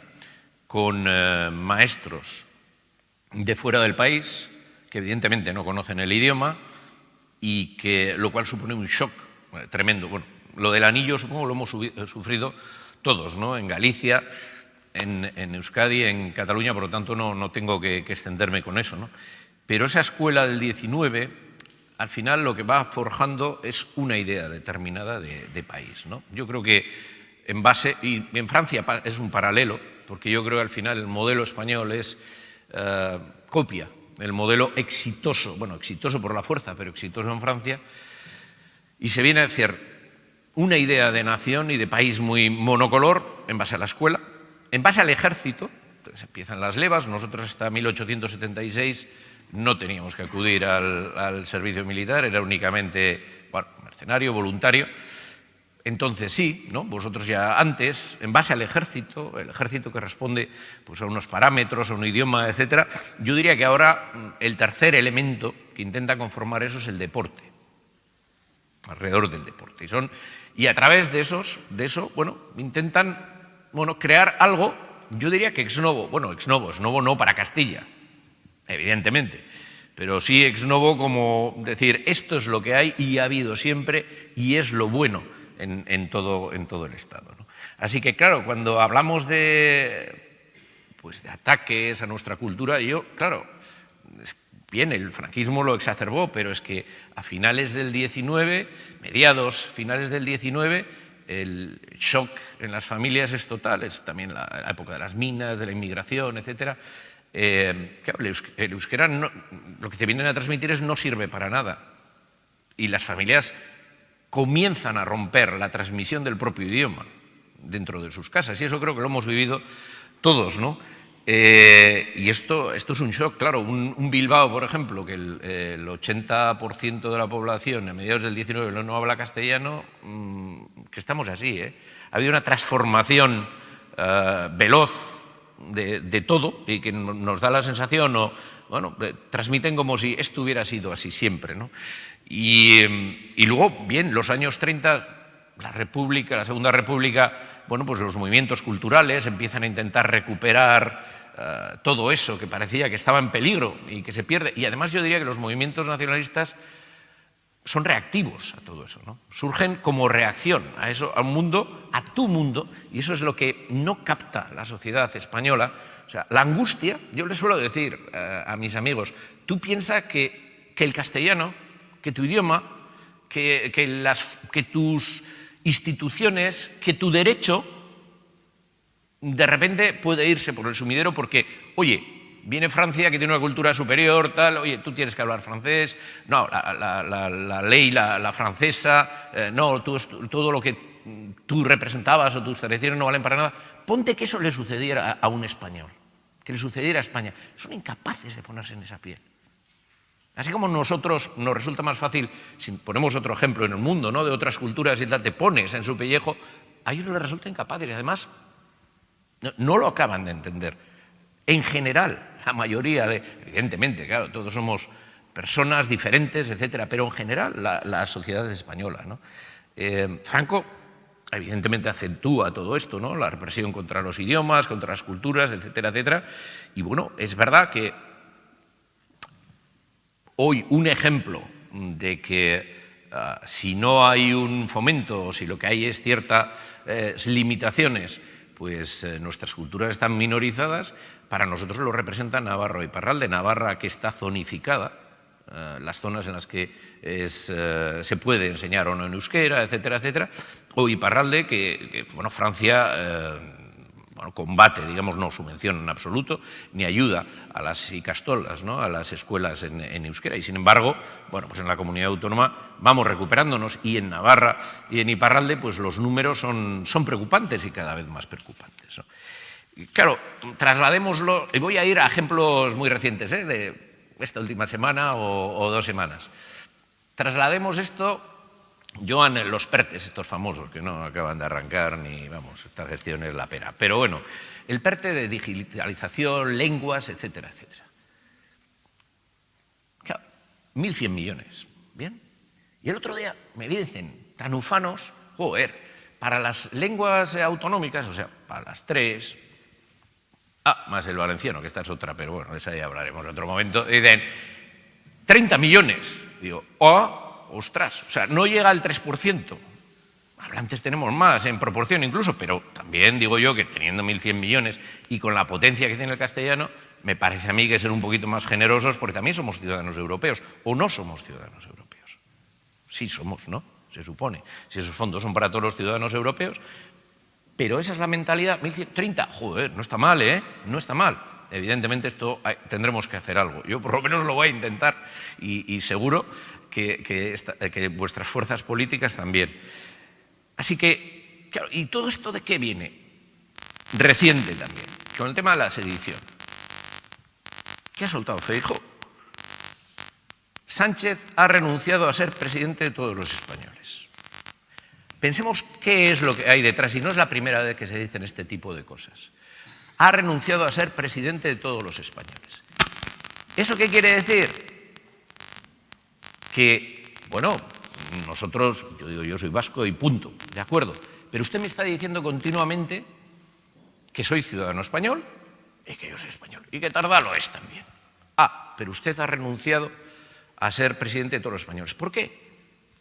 con eh, maestros de fuera del país, que evidentemente no conocen el idioma, y que, lo cual supone un shock tremendo. Bueno, lo del anillo supongo lo hemos eh, sufrido todos, ¿no? en Galicia, en, Euskadi, en Cataluña, por lo tanto no, no tengo que, extenderme con eso. ¿no? Pero esa escuela del 19, al final lo que va forjando es una idea determinada de, país. ¿no? Yo creo que en base, y en Francia es un paralelo, porque yo creo que al final el modelo español es uh, copia el modelo exitoso, bueno, exitoso por la fuerza, pero exitoso en Francia, y se viene a decir una idea de nación y de país muy monocolor en base a la escuela, en base al ejército, entonces empiezan las levas, nosotros hasta 1876 no teníamos que acudir al, servicio militar, era únicamente mercenario, voluntario, entonces sí, ¿no? vosotros ya antes, en base al ejército, el ejército que responde pues, a unos parámetros, a un idioma, etc., yo diría que ahora mm, el tercer elemento que intenta conformar eso es el deporte, alrededor del deporte. Y, son, y a través de, esos, de eso, bueno, intentan bueno, crear algo, yo diría que ex novo, bueno, ex novo, ex novo no para Castilla, evidentemente, pero sí ex novo como decir, esto es lo que hay y ha habido siempre y es lo bueno en, en, todo, en todo, el Estado. Así que, claro, cuando hablamos de, pues, de ataques a nuestra cultura, yo, claro, bien, el franquismo lo exacerbó, pero es que a finales del 19, mediados, finales del 19, el shock en las familias es total, es también la, época de las minas, de la inmigración, etc. Eh, claro, el euskera lo que te vienen a transmitir es no sirve para nada. Y las familias comienzan a romper la transmisión del propio idioma dentro de sus casas. Y eso creo que lo hemos vivido todos, ¿no? Eh, y esto, esto es un shock, claro. Un, Bilbao, por ejemplo, que el, el 80% de la población a mediados del 19 no habla castellano, mmm, que estamos así, ¿eh? Ha habido una transformación uh, veloz de, de, todo y que nos da la sensación, o, bueno, transmiten como si esto hubiera sido así siempre, ¿no? Y, y, luego, bien, los años 30, la República, la Segunda República, bueno, pues los movimientos culturales empiezan a intentar recuperar uh, todo eso que parecía que estaba en peligro y que se pierde. Y además yo diría que los movimientos nacionalistas son reactivos a todo eso, ¿no? Surgen como reacción a eso, a un mundo, a tu mundo, y eso es lo que no capta la sociedad española. O sea, la angustia, yo le suelo decir uh, a mis amigos, tú piensas que, que el castellano que tu idioma, que, que, las, que tus instituciones, que tu derecho, de repente puede irse por el sumidero porque, oye, viene Francia que tiene una cultura superior, tal, oye, tú tienes que hablar francés, no, la, ley, la, francesa, eh, no, todo lo que tú representabas o tus tradiciones no valen para nada. Ponte que eso le sucediera a, a un español, que le sucediera a España. Son incapaces de ponerse en esa piel. Así como nosotros nos resulta más fácil, si ponemos otro ejemplo en el mundo, ¿no? de otras culturas y tal, te pones en su pellejo, a ellos les resulta incapaz y además no, lo acaban de entender. En general, la mayoría de, evidentemente, claro, todos somos personas diferentes, etcétera, pero en general la, la sociedad española. ¿no? Eh, Franco, evidentemente, acentúa todo esto, ¿no? la represión contra los idiomas, contra las culturas, etcétera, etcétera, y bueno, es verdad que hoy un ejemplo de que uh, si no hay un fomento si lo que hay es ciertas eh, limitaciones, pues eh, nuestras culturas están minorizadas, para nosotros lo representa Navarro y Parral. De Navarra que está zonificada, uh, las zonas en las que es, uh, se puede enseñar o no en euskera, etcétera, etcétera, o Iparralde, que, que bueno, Francia bueno, combate, digamos, no subvenciona en absoluto, ni ayuda a las icastolas, ¿no? a las escuelas en, euskera. Y sin embargo, bueno, pues en la comunidad autónoma vamos recuperándonos y en Navarra y en Iparralde, pues los números son, son preocupantes y cada vez más preocupantes. ¿no? claro, trasladémoslo, y voy a ir a ejemplos muy recientes, ¿eh? de esta última semana o dos semanas. Traslademos esto Joan, los PERTES, estos famosos, que no acaban de arrancar ni, vamos, esta gestión es la pena. Pero bueno, el PERTE de digitalización, lenguas, etcétera, etcétera. Claro, 1.100 millones, ¿bien? Y el otro día me dicen, tan ufanos, joder, para las lenguas autonómicas, o sea, para las tres, ah, más el valenciano, que esta es otra, pero bueno, de esa ya hablaremos en otro momento, dicen, 30 millones. Digo, oh, ostras, o sea, no llega al 3%. Hablantes tenemos más en proporción incluso, pero también digo yo que teniendo 1.100 millones y con la potencia que tiene el castellano, me parece a mí que ser un poquito más generosos porque también somos ciudadanos europeos o no somos ciudadanos europeos. Sí somos, ¿no? Se supone. Si esos fondos son para todos los ciudadanos europeos, pero esa es la mentalidad. 1.130, joder, no está mal, ¿eh? No está mal. Evidentemente esto tendremos que hacer algo. Yo por lo menos lo voy a intentar y, y seguro que, vuestras fuerzas políticas también. Así que, claro, ¿y todo esto de qué viene? Reciente también, con el tema de la sedición. ¿Qué ha soltado Feijo? Sánchez ha renunciado a ser presidente de todos los españoles. Pensemos qué es lo que hay detrás, y no es la primera vez que se dicen este tipo de cosas. Ha renunciado a ser presidente de todos los españoles. ¿Eso qué quiere decir? Que, bueno, nosotros, yo digo, yo soy vasco y punto, de acuerdo, pero usted me está diciendo continuamente que soy ciudadano español y que yo soy español, y que tarda lo es también. Ah, pero usted ha renunciado a ser presidente de todos los españoles. ¿Por qué?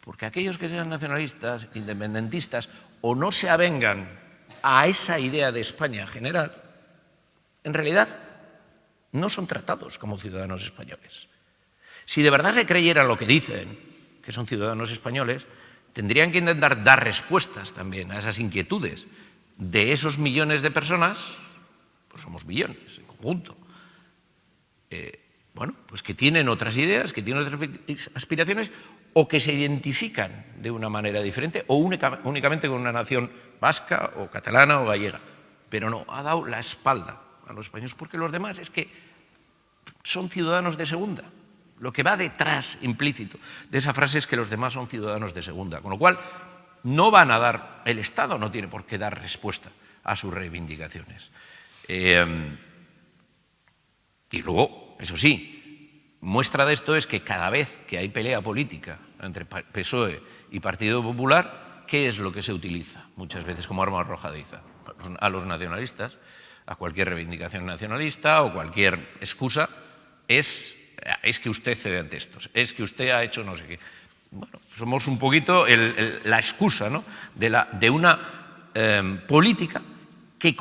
Porque aquellos que sean nacionalistas, independentistas, o no se avengan a esa idea de España general, en realidad no son tratados como ciudadanos españoles. Si de verdad se creyeran lo que dicen, que son ciudadanos españoles, tendrían que intentar dar respuestas también a esas inquietudes de esos millones de personas, pues somos millones en conjunto, eh, bueno, pues que tienen otras ideas, que tienen otras aspiraciones o que se identifican de una manera diferente o únicamente con una nación vasca o catalana o gallega. Pero no, ha dado la espalda a los españoles porque los demás es que son ciudadanos de segunda. Lo que va detrás, implícito, de esa frase es que los demás son ciudadanos de segunda, con lo cual no van a dar, el Estado no tiene por qué dar respuesta a sus reivindicaciones. Eh, y luego, eso sí, muestra de esto es que cada vez que hay pelea política entre PSOE y Partido Popular, ¿qué es lo que se utiliza muchas veces como arma arrojadiza? A los nacionalistas, a cualquier reivindicación nacionalista o cualquier excusa, es es que usted cede ante estos, es que usted ha hecho no sé qué. Bueno, somos un poquito la excusa de, una em, política que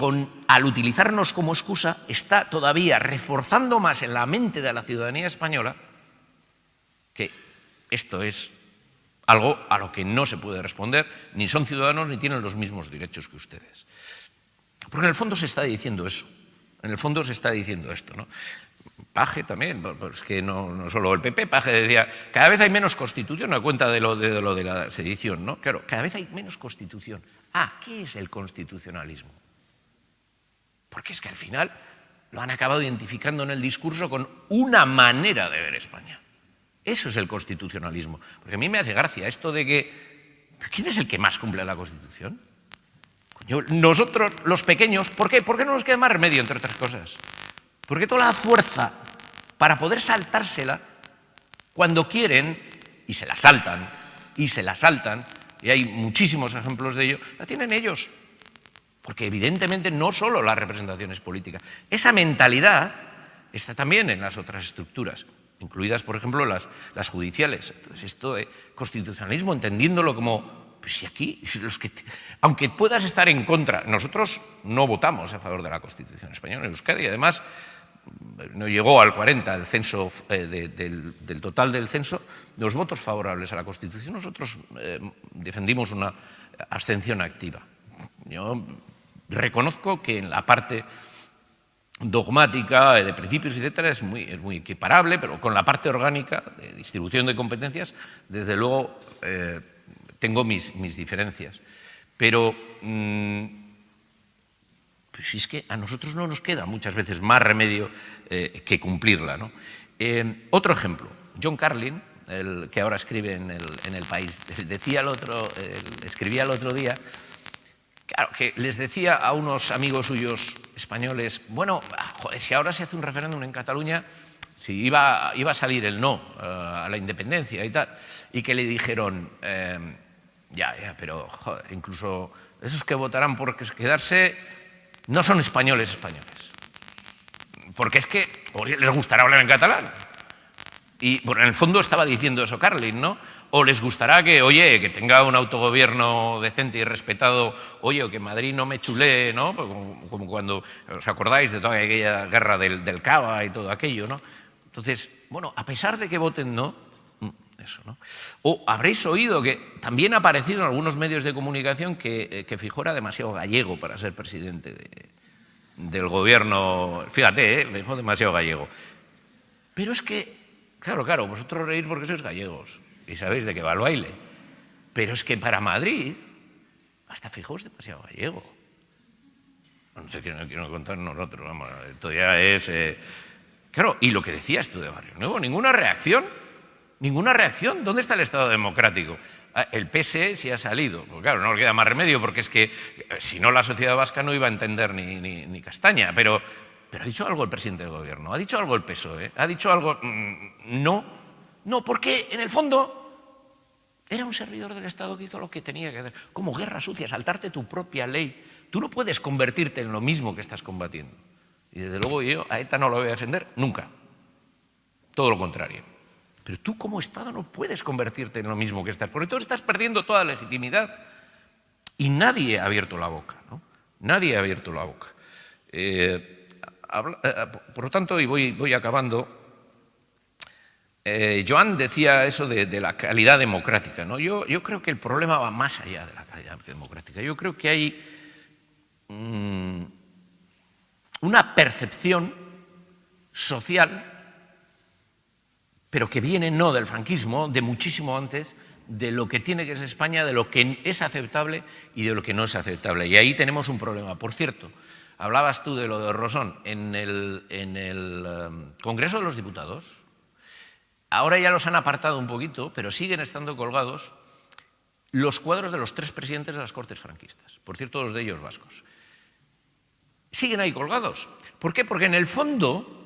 al utilizarnos como excusa está todavía reforzando más en la mente de la ciudadanía española que esto es algo a lo que no se puede responder, ni son ciudadanos ni tienen los mismos derechos que ustedes. Porque en el fondo se está diciendo eso, en el fondo se está diciendo esto. ¿no? Paje también, pues que no, solo el PP, Paje decía, cada vez hay menos constitución, a cuenta de lo de, lo de la sedición, ¿no? Claro, cada vez hay menos constitución. Ah, ¿qué es el constitucionalismo? Porque es que al final lo han acabado identificando en el discurso con una manera de ver España. Eso es el constitucionalismo. Porque a mí me hace gracia esto de que, ¿quién es el que más cumple la Constitución? nosotros, los pequeños, ¿por qué? ¿Por qué no nos queda más remedio, entre otras cosas? Porque toda la fuerza para poder saltársela cuando quieren, y se la saltan, y se la saltan, y hay muchísimos ejemplos de ello, la tienen ellos. Porque evidentemente no solo la representación es política. Esa mentalidad está también en las otras estructuras, incluidas, por ejemplo, las, las judiciales. Entonces, esto de constitucionalismo, entendiéndolo como si aquí, <laughs> los que, aunque puedas estar en contra, nosotros no votamos a favor de la Constitución española en Euskadi, y además no llegó al 40 el censo, eh, del, total del censo, de los votos favorables a la Constitución, nosotros eh, defendimos una abstención activa. Yo reconozco que en la parte dogmática, de principios, etcétera, es muy, es muy equiparable, pero con la parte orgánica de distribución de competencias, desde luego eh, tengo mis, mis, diferencias. Pero mm, pues es que a nosotros no nos queda muchas veces más remedio eh, que cumplirla. ¿no? Eh, otro ejemplo, John Carlin, el que ahora escribe en el, País, decía el otro, escribía el otro día Claro, que les decía a unos amigos suyos españoles, bueno, joder, si ahora se hace un referéndum en Cataluña, si iba, iba a salir el no uh, a la independencia y tal, y que le dijeron, eh, ya, ya, pero joder, incluso esos que votarán por quedarse no son españoles españoles. Porque es que les gustará hablar en catalán. Y bueno, en el fondo estaba diciendo eso Carlin, ¿no? o les gustará que, oye, que tenga un autogobierno decente y respetado, oye, o que Madrid no me chulee, ¿no? Pues como, cuando os acordáis de toda aquella guerra del, del Cava y todo aquello, ¿no? Entonces, bueno, a pesar de que voten no, eso, ¿no? O habréis oído que también ha aparecido en algunos medios de comunicación que, eh, que Fijó era demasiado gallego para ser presidente de, del gobierno. Fíjate, ¿eh? Fijó demasiado gallego. Pero es que, claro, claro, vosotros reís porque sois gallegos y sabéis de qué va el baile. Pero es que para Madrid, hasta fijaos demasiado gallego. No sé qué no quiero contar nosotros, vamos, esto ya es... Eh... Claro, y lo que decías tú de Barrio Nuevo, ninguna reacción, ninguna reacción. ¿Dónde está el Estado democrático? Ah, el PSE sí ha salido, pues claro, no le queda más remedio, porque es que eh, si no la sociedad vasca no iba a entender ni, ni, castaña, pero, pero ha dicho algo el presidente del gobierno, ha dicho algo el PSOE, ha dicho algo... Mmm, no, no, porque en el fondo era un servidor del Estado que hizo lo que tenía que hacer. Como guerra sucia, saltarte tu propia ley. Tú no puedes convertirte en lo mismo que estás combatiendo. Y desde luego yo a ETA no lo voy a defender nunca. Todo lo contrario. Pero tú como Estado no puedes convertirte en lo mismo que estás, porque tú estás perdiendo toda legitimidad. Y nadie ha abierto la boca, ¿no? Nadie ha abierto la boca. Eh, habla, eh, por lo tanto, y voy, voy acabando, eh, Joan decía eso de, la calidad democrática. ¿no? Yo, yo, creo que el problema va más allá de la calidad democrática. Yo creo que hay mmm, una percepción social, pero que viene no del franquismo, de muchísimo antes, de lo que tiene que ser España, de lo que es aceptable y de lo que no es aceptable. Y ahí tenemos un problema. Por cierto, hablabas tú de lo de Rosón. En el, en el um, Congreso de los Diputados, Ahora ya los han apartado un poquito, pero siguen estando colgados los cuadros de los tres presidentes de las Cortes franquistas, por cierto, los de ellos vascos. Siguen ahí colgados. ¿Por qué? Porque en el fondo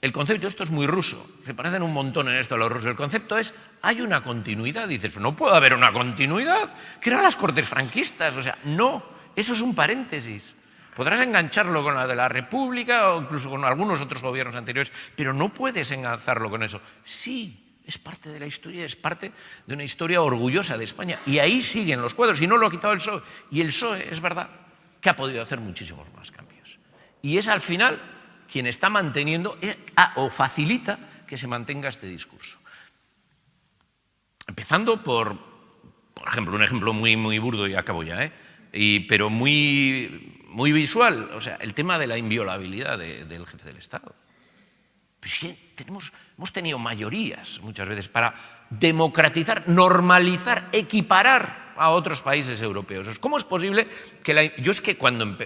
el concepto, esto es muy ruso, se parecen un montón en esto a los rusos, el concepto es, hay una continuidad, dices, no puede haber una continuidad, que eran las Cortes franquistas, o sea, no, eso es un paréntesis. Podrás engancharlo con la de la República o incluso con algunos otros gobiernos anteriores, pero no puedes enganzarlo con eso. Sí, es parte de la historia, es parte de una historia orgullosa de España. Y ahí siguen los cuadros, y no lo ha quitado el PSOE. Y el PSOE, es verdad, que ha podido hacer muchísimos más cambios. Y es al final quien está manteniendo eh, o facilita que se mantenga este discurso. Empezando por, por ejemplo, un ejemplo muy, muy burdo y acabo ya, ¿eh? pero muy muy visual, o sea, el tema de la inviolabilidad de, del jefe del Estado. Pues tenemos, hemos tenido mayorías muchas veces para democratizar, normalizar, equiparar a otros países europeos. ¿Cómo es posible que la... Yo es que cuando...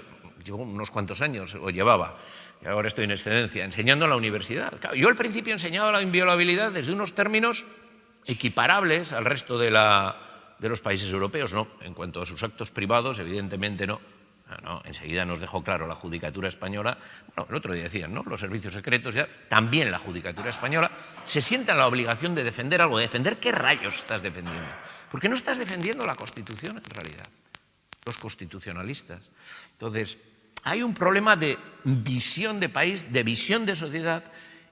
Llevo unos cuantos años, o llevaba, y ahora estoy en excedencia, enseñando en la universidad. Yo al principio enseñaba la inviolabilidad desde unos términos equiparables al resto de, los países europeos, no. En cuanto a sus actos privados, evidentemente no. ¿no? Enseguida nos dejó claro la judicatura española, bueno, el otro día decían, ¿no? los servicios secretos, ya, también la judicatura española, se sienta la obligación de defender algo. ¿Defender qué rayos estás defendiendo? Porque no estás defendiendo la Constitución en realidad, los constitucionalistas. Entonces, hay un problema de visión de país, de visión de sociedad,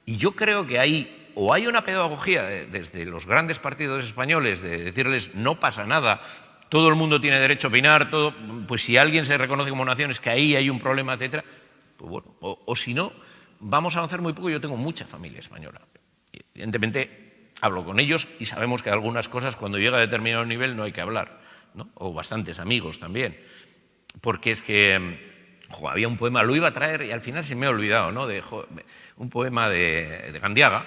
y yo creo que hay o hay una pedagogía de, desde los grandes partidos españoles de decirles no pasa nada, todo el mundo tiene derecho a opinar, todo, pues si alguien se reconoce como nación es que ahí hay un problema, etcétera, pues bueno, o, o si no, vamos a avanzar muy poco. Yo tengo mucha familia española. Evidentemente, hablo con ellos y sabemos que algunas cosas cuando llega a determinado nivel no hay que hablar, ¿no? o bastantes amigos también, porque es que jo, había un poema, lo iba a traer y al final se me ha olvidado, ¿no? de, jo, un poema de, de Gandiaga,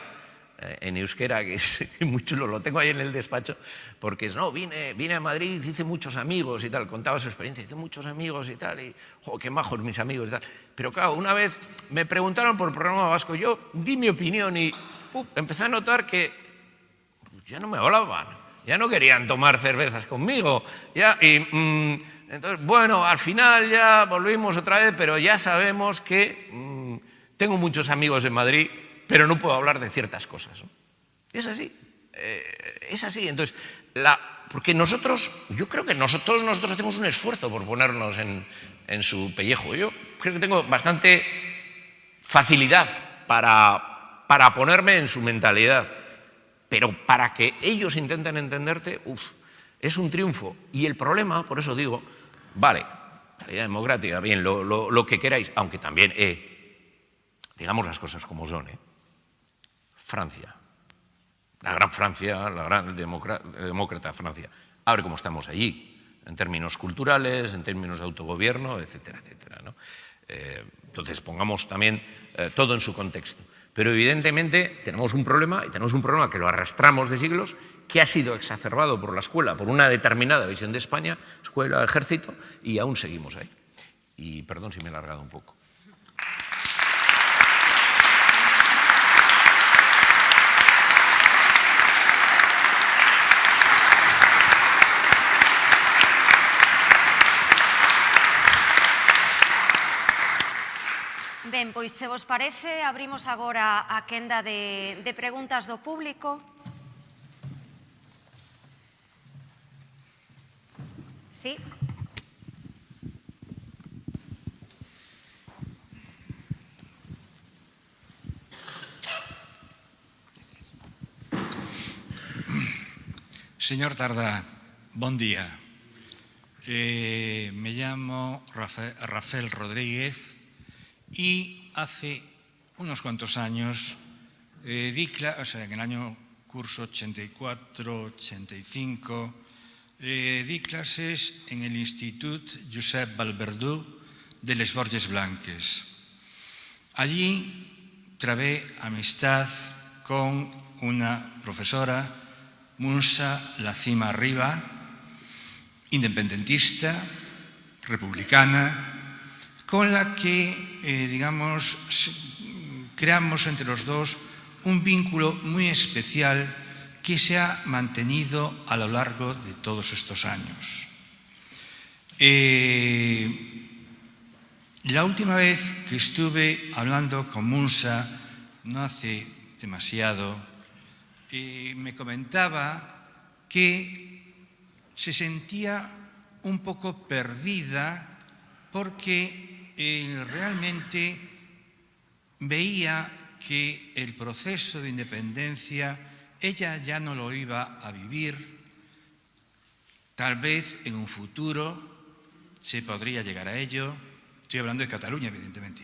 eh, en euskera, que es <laughs> muy chulo, lo tengo ahí en el despacho, porque es, no, vine, vine a Madrid, hice muchos amigos y tal, contaba su experiencia, hice muchos amigos y tal, y, qué majos mis amigos y tal. Pero claro, una vez me preguntaron por el programa vasco, yo di mi opinión y empecé a notar que ya no me hablaban, ya no querían tomar cervezas conmigo, ya, y mm, entonces, bueno, al final ya volvimos otra vez, pero ya sabemos que mm, tengo muchos amigos en Madrid, pero no puedo hablar de ciertas cosas. Es así, eh, es así. Entonces, la, porque nosotros, yo creo que nosotros, nosotros hacemos un esfuerzo por ponernos en, en su pellejo. Yo creo que tengo bastante facilidad para, para ponerme en su mentalidad, pero para que ellos intenten entenderte, uff, es un triunfo. Y el problema, por eso digo, vale, calidad democrática, bien, lo, que queráis, aunque también, eh, digamos las cosas como son, eh. Francia, la gran Francia, la gran demócrata Francia, a ver cómo estamos allí, en términos culturales, en términos de autogobierno, etcétera, etcétera. Eh, entonces, pongamos también todo en su contexto. Pero evidentemente tenemos un problema, y tenemos un problema que lo arrastramos de siglos, que ha sido exacerbado por la escuela, por una determinada visión de España, escuela, ejército, y aún seguimos ahí. Y perdón si me he alargado un poco. Ben, pois se vos parece, abrimos agora a quenda de, de preguntas do público. Sí. Señor Tardá, bon día. Eh, me llamo Rafael, Rafael Rodríguez y hace unos cuantos años eh, di o sea, en el año curso 84-85 eh, di clases en el Institut Josep Valverdú de Les Borges Blanques. Allí trabé amistad con una profesora, Munsa Lacima Arriba, independentista, republicana, con la que, eh, digamos, creamos entre los dos un vínculo muy especial que se ha mantenido a lo largo de todos estos años. Eh, la última vez que estuve hablando con Munsa, no hace demasiado, eh, me comentaba que se sentía un poco perdida porque eh, realmente veía que el proceso de independencia ella ya no lo iba a vivir, tal vez en un futuro se podría llegar a ello, estoy hablando de Cataluña evidentemente,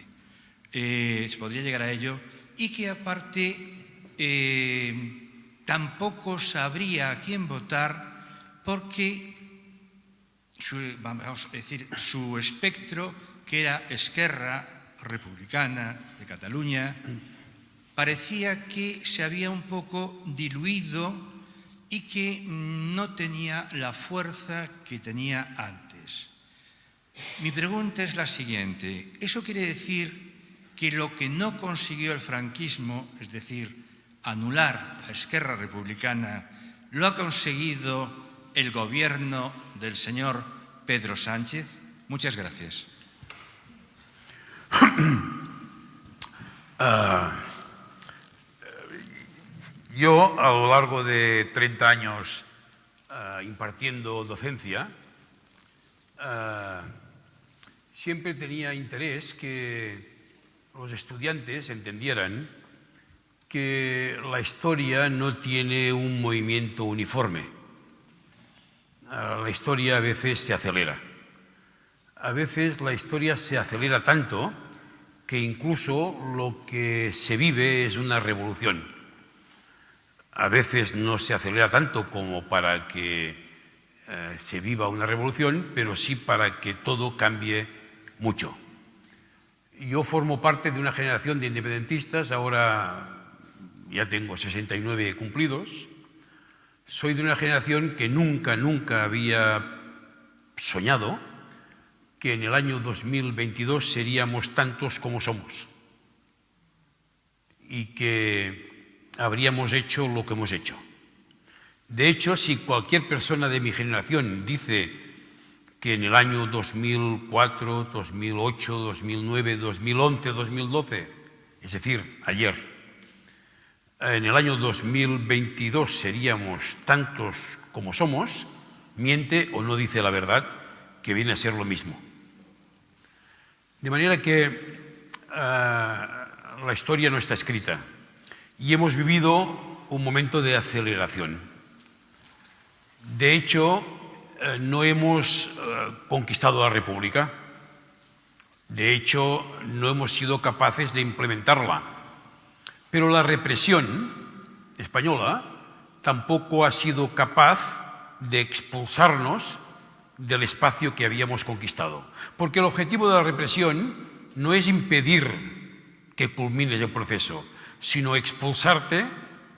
eh, se podría llegar a ello y que aparte eh, tampoco sabría a quién votar porque vamos a decir, su espectro, que era Esquerra Republicana de Cataluña, parecía que se había un poco diluido y que no tenía la fuerza que tenía antes. Mi pregunta es la siguiente. ¿Eso quiere decir que lo que no consiguió el franquismo, es decir, anular la Esquerra Republicana, lo ha conseguido el gobierno del señor Pedro Sánchez? Muchas gracias. uh... <clears throat> Yo, a lo largo de 30 años uh, impartiendo docencia, uh, siempre tenía interés que los estudiantes entendieran que la historia no tiene un movimiento uniforme. Uh, la historia a veces se acelera. A veces la historia se acelera tanto que incluso lo que se vive es una revolución a veces no se acelera tanto como para que eh, se viva una revolución, pero sí para que todo cambie mucho. Yo formo parte de una generación de independentistas, ahora ya tengo 69 cumplidos, soy de una generación que nunca, nunca había soñado que en el año 2022 seríamos tantos como somos y que habríamos hecho lo que hemos hecho. De hecho, si cualquier persona de mi generación dice que en el año 2004, 2008, 2009, 2011, 2012, es decir, ayer, en el año 2022 seríamos tantos como somos, miente o no dice la verdad, que viene a ser lo mismo. De manera que eh, la historia no está escrita y hemos vivido un momento de aceleración. De hecho, eh, no hemos eh, conquistado la República, de hecho, no hemos sido capaces de implementarla. Pero la represión española tampoco ha sido capaz de expulsarnos del espacio que habíamos conquistado. Porque el objetivo de la represión no es impedir que culmine el proceso, sino expulsarte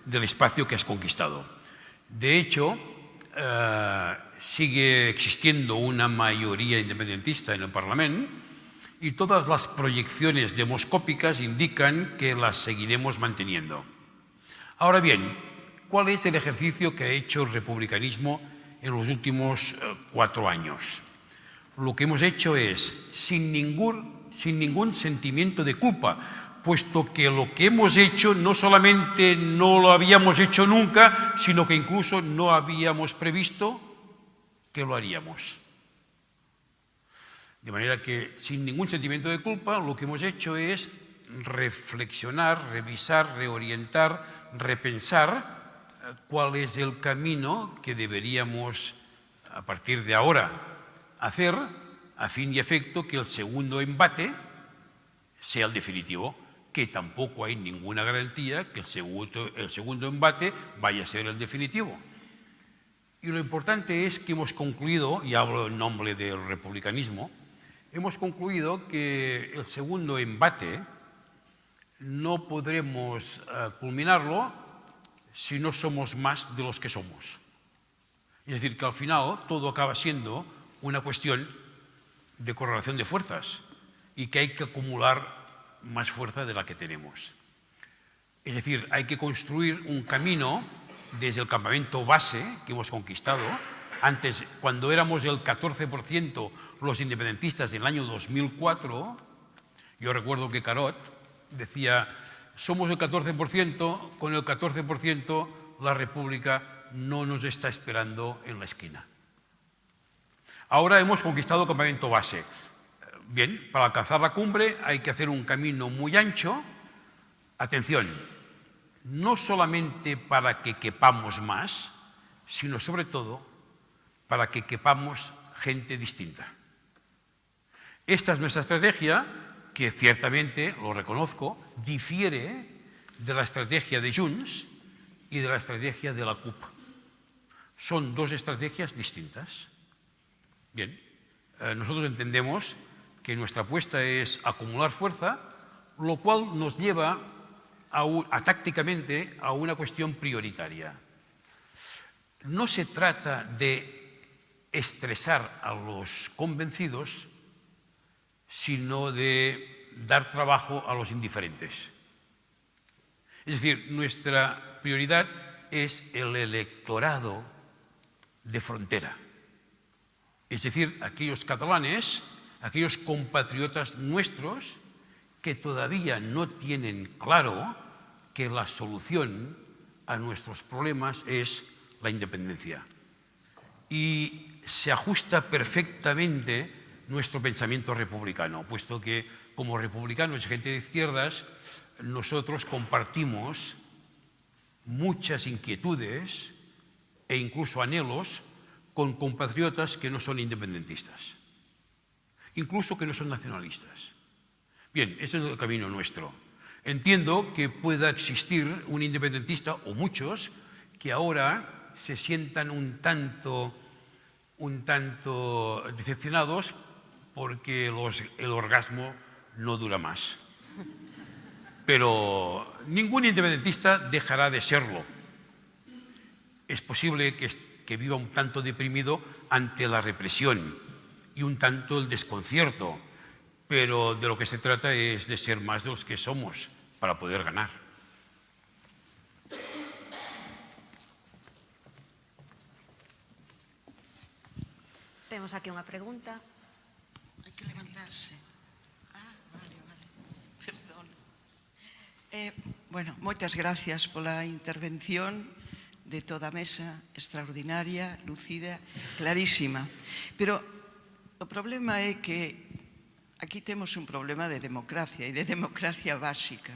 del espacio que has conquistado. De hecho, eh, sigue existiendo una mayoría independentista en el Parlamento y todas las proyecciones demoscópicas indican que las seguiremos manteniendo. Ahora bien, ¿cuál es el ejercicio que ha hecho el republicanismo en los últimos eh, cuatro años? Lo que hemos hecho es, sin ningún, sin ningún sentimiento de culpa, puesto que lo que hemos hecho no solamente no lo habíamos hecho nunca, sino que incluso no habíamos previsto que lo haríamos. De manera que, sin ningún sentimiento de culpa, lo que hemos hecho es reflexionar, revisar, reorientar, repensar eh, cuál es el camino que deberíamos, a partir de ahora, hacer a fin y efecto que el segundo embate sea el definitivo, que tampoco hay ninguna garantía que el segundo, el segundo embate vaya a ser el definitivo. Y lo importante es que hemos concluido, y hablo en nombre del republicanismo, hemos concluido que el segundo embate no podremos eh, culminarlo si no somos más de los que somos. Es decir, que al final todo acaba siendo una cuestión de correlación de fuerzas y que hay que acumular más fuerza de la que tenemos. Es decir, hay que construir un camino desde el campamento base que hemos conquistado. Antes, cuando éramos el 14% los independentistas en el año 2004, yo recuerdo que Carot decía, somos el 14%, con el 14% la República no nos está esperando en la esquina. Ahora hemos conquistado el campamento base. Bien, para alcanzar la cumbre hay que hacer un camino muy ancho. Atención, no solamente para que quepamos más, sino sobre todo para que quepamos gente distinta. Esta es nuestra estrategia, que ciertamente, lo reconozco, difiere de la estrategia de Junts y de la estrategia de la CUP. Son dos estrategias distintas. Bien, eh, nosotros entendemos que nuestra apuesta es acumular fuerza, lo cual nos lleva a, tácticamente a una cuestión prioritaria. No se trata de estresar a los convencidos, sino de dar trabajo a los indiferentes. Es decir, nuestra prioridad es el electorado de frontera. Es decir, aquellos catalanes, aquellos compatriotas nuestros que todavía no tienen claro que la solución a nuestros problemas es la independencia. Y se ajusta perfectamente nuestro pensamiento republicano, puesto que como republicanos y gente de izquierdas, nosotros compartimos muchas inquietudes e incluso anhelos con compatriotas que no son independentistas, incluso que no son nacionalistas. Bien, ese es el camino nuestro. Entiendo que pueda existir un independentista, o muchos, que ahora se sientan un tanto, un tanto decepcionados porque el orgasmo no dura más. pero ningún independentista dejará de serlo. Es posible que, que viva un tanto deprimido ante la represión y un tanto el desconcierto, pero de lo que se trata es de ser más de los que somos para poder ganar. Temos aquí unha pregunta. Hai que levantarse. Ah, vale, vale. <laughs> Perdón. Eh, bueno, moitas gracias pola intervención de toda a mesa extraordinaria, lucida, clarísima. Pero O problema é que aquí temos un problema de democracia e de democracia básica.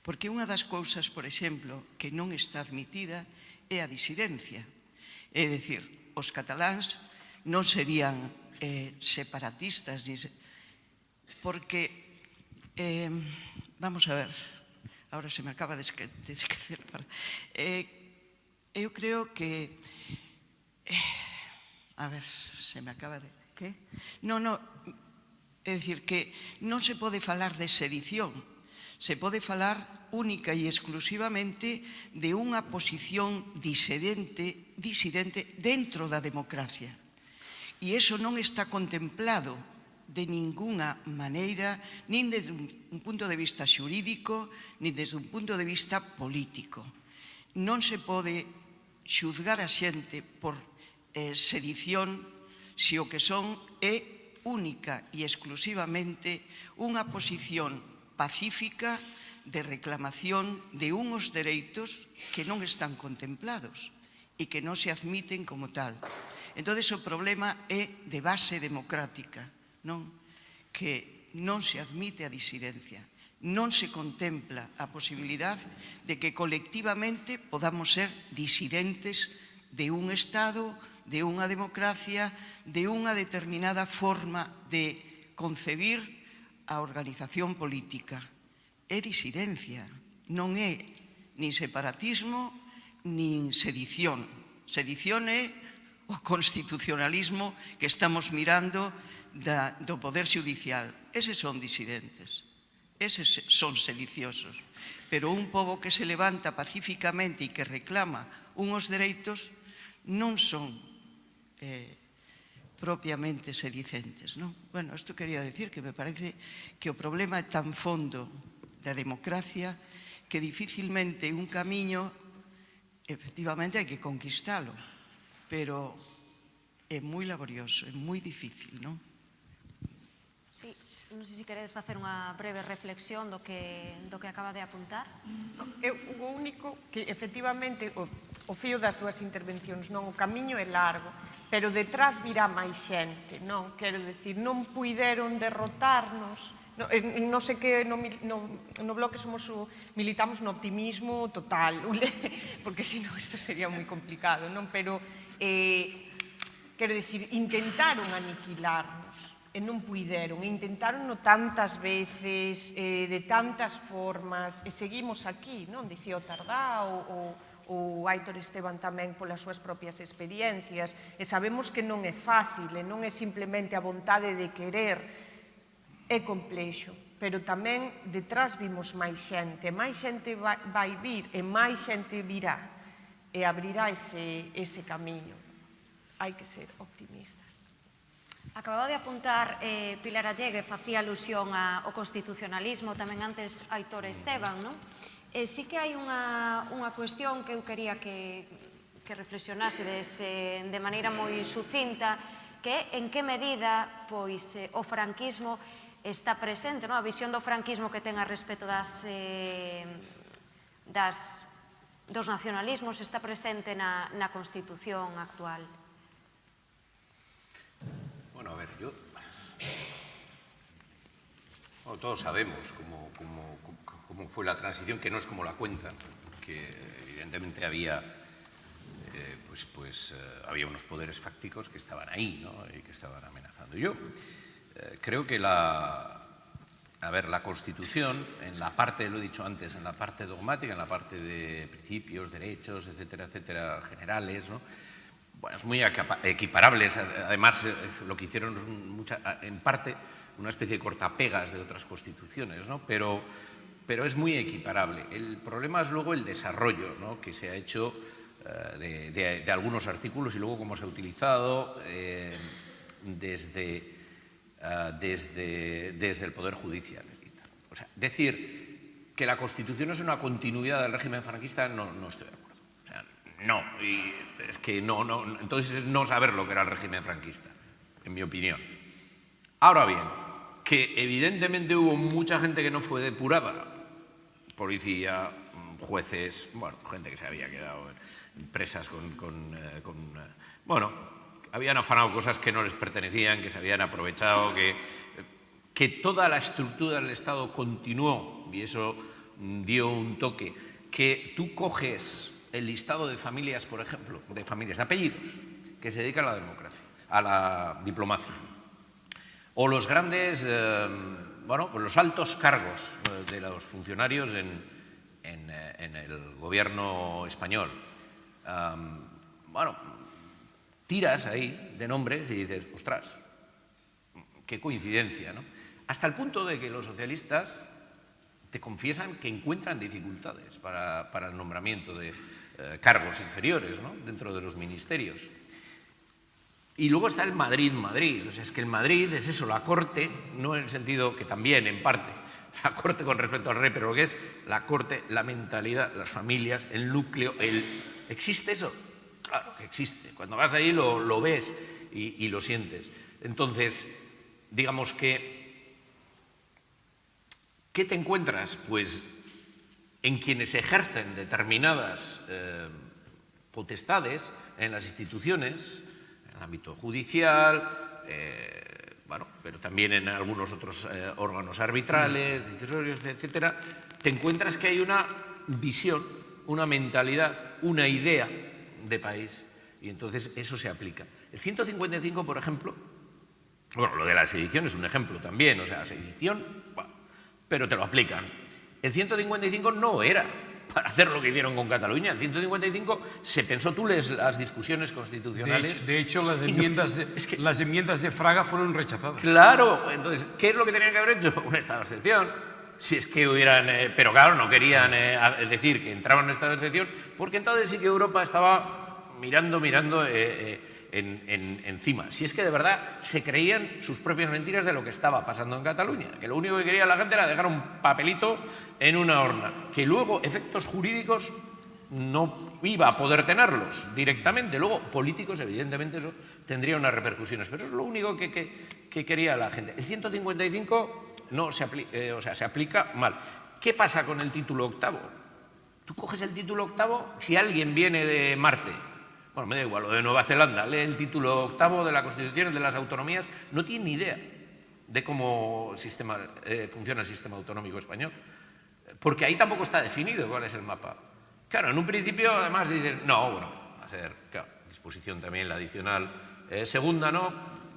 Porque unha das cousas, por exemplo, que non está admitida é a disidencia. É dicir, os cataláns non serían eh, separatistas, porque, eh, vamos a ver, ahora se me acaba de esquecer, <laughs> eh, eu creo que, eh, a ver, se me acaba de... Que? Non, non, é dicir que non se pode falar de sedición, se pode falar única e exclusivamente de unha posición disidente, disidente dentro da democracia. E eso non está contemplado de ninguna maneira, nin desde un punto de vista xurídico, nin desde un punto de vista político. Non se pode xuzgar a xente por eh, sedición se o que son é única e exclusivamente unha posición pacífica de reclamación de unhos dereitos que non están contemplados e que non se admiten como tal. Entón, o problema é de base democrática, non? que non se admite a disidencia, non se contempla a posibilidad de que colectivamente podamos ser disidentes de un Estado, de unha democracia, de unha determinada forma de concebir a organización política. É disidencia, non é nin separatismo, nin sedición. Sedición é o constitucionalismo que estamos mirando da, do Poder Judicial. Eses son disidentes, eses son sediciosos. Pero un pobo que se levanta pacíficamente e que reclama unhos dereitos non son eh, propiamente sedicentes. Non? Bueno, isto quería decir que me parece que o problema é tan fondo da democracia que dificilmente un camiño efectivamente hai que conquistalo, pero é moi laborioso, é moi difícil, non? Non sei se queredes facer unha breve reflexión do que, do que acaba de apuntar. Eu o único que efectivamente o, o fío das túas intervencións, non o camiño é largo, pero detrás virá máis xente, non? Quero decir, non puideron derrotarnos, No, eh, non sei que no, no, no bloque somos o, militamos no optimismo total, <laughs> porque senón isto sería moi complicado, non? Pero, eh, quero dicir, intentaron aniquilarnos, e non puideron, e no tantas veces, eh, de tantas formas, e seguimos aquí, non? Dicía o Tardá o, o, o Aitor Esteban tamén polas súas propias experiencias, e sabemos que non é fácil, e non é simplemente a vontade de querer, é complexo, pero tamén detrás vimos máis xente, máis xente vai, vai vir e máis xente virá e abrirá ese, ese camiño. Hai que ser optimista. Acababa de apuntar eh, Pilar Allegue, facía alusión a, ao constitucionalismo, tamén antes Aitor Esteban, non? Eh, e sí que hai unha, unha cuestión que eu quería que, que reflexionase dese, de maneira moi sucinta, que en que medida pois eh, o franquismo está presente, non? a visión do franquismo que ten a respecto das, eh, das, dos nacionalismos está presente na, na Constitución actual. Todos sabemos cómo, cómo, cómo, fue la transición, que no es como la cuentan, que evidentemente había, eh, pues, pues, eh, había unos poderes fácticos que estaban ahí ¿no? y que estaban amenazando. Yo eh, creo que la, a ver, la Constitución, en la parte, lo he dicho antes, en la parte dogmática, en la parte de principios, derechos, etcétera, etcétera, generales, ¿no? bueno, es muy equiparable. Además, lo que hicieron en parte una especie de cortapegas de otras constituciones, ¿no? pero pero es muy equiparable. El problema es luego el desarrollo ¿no? que se ha hecho eh, de, algunos artículos y luego cómo se ha utilizado eh, desde, uh, desde, desde, el Poder Judicial. O sea, decir que la Constitución es una continuidad del régimen franquista, no, no estoy de acuerdo. O sea, no, es que no, no, entonces es no saber lo que era el régimen franquista, en mi opinión. Ahora bien, que evidentemente hubo mucha gente que no fue depurada, policía, jueces, bueno, gente que se había quedado presas con, eh, eh, bueno, habían afanado cosas que no les pertenecían, que se habían aprovechado, que, que toda la estructura del Estado continuó, y eso dio un toque, que tú coges el listado de familias, por ejemplo, de familias, de apellidos, que se dedican a la democracia, a la diplomacia, o los grandes, eh, bueno, pues los altos cargos eh, de los funcionarios en, eh, el gobierno español. Bueno, tiras ahí de nombres y dices, ostras, qué coincidencia, ¿no? Hasta el punto de que los socialistas te confiesan que encuentran dificultades para, el nombramiento de cargos inferiores ¿no? dentro de los ministerios. Y luego está el Madrid-Madrid, o sea, es que el Madrid es eso, la corte, no en el sentido que también, en parte, <laughs> la corte con respecto al rey, pero lo que es la corte, la mentalidad, las familias, el núcleo, el... ¿Existe eso? Claro que existe. Cuando vas ahí lo, lo ves y, lo sientes. Entonces, digamos que ¿Qué te encuentras? Pues en quienes ejercen determinadas eh, potestades en las instituciones, el ámbito judicial, eh, bueno, pero también en algunos otros eh, órganos arbitrales, decisorios, etcétera, te encuentras que hay una visión, una mentalidad, una idea de país y entonces eso se aplica. El 155, por ejemplo, bueno, lo de la sedición es un ejemplo también, o sea, la sedición, bueno, pero te lo aplican. El 155 no era para hacer lo que hicieron con Cataluña. El 155 se pensó, tú lees las discusiones constitucionales. De hecho, de hecho las, enmiendas no, de, es que, las enmiendas de Fraga fueron rechazadas. Claro, entonces, ¿qué es lo que tenían que haber hecho? Un estado de excepción. Si es que hubieran, eh, pero claro, no querían eh, decir que entraban en estado de excepción, porque entonces sí que Europa estaba mirando, mirando. Eh, en, en, encima. Si es que de verdad se creían sus propias mentiras de lo que estaba pasando en Cataluña, que lo único que quería la gente era dejar un papelito en una horna, que luego efectos jurídicos no iba a poder tenerlos directamente. Luego, políticos, evidentemente, eso tendría unas repercusiones, pero es lo único que, que, que quería la gente. El 155 no se, eh, o sea, se aplica mal. ¿Qué pasa con el título octavo? Tú coges el título octavo si alguien viene de Marte bueno, me da igual, lo de Nueva Zelanda, lee el título octavo de la Constitución de las autonomías, no tiene ni idea de cómo sistema, eh, funciona el sistema autonómico español, porque ahí tampoco está definido cuál es el mapa. Claro, en un principio además dicen, no, bueno, va a ser, claro, disposición también la adicional eh, segunda, ¿no?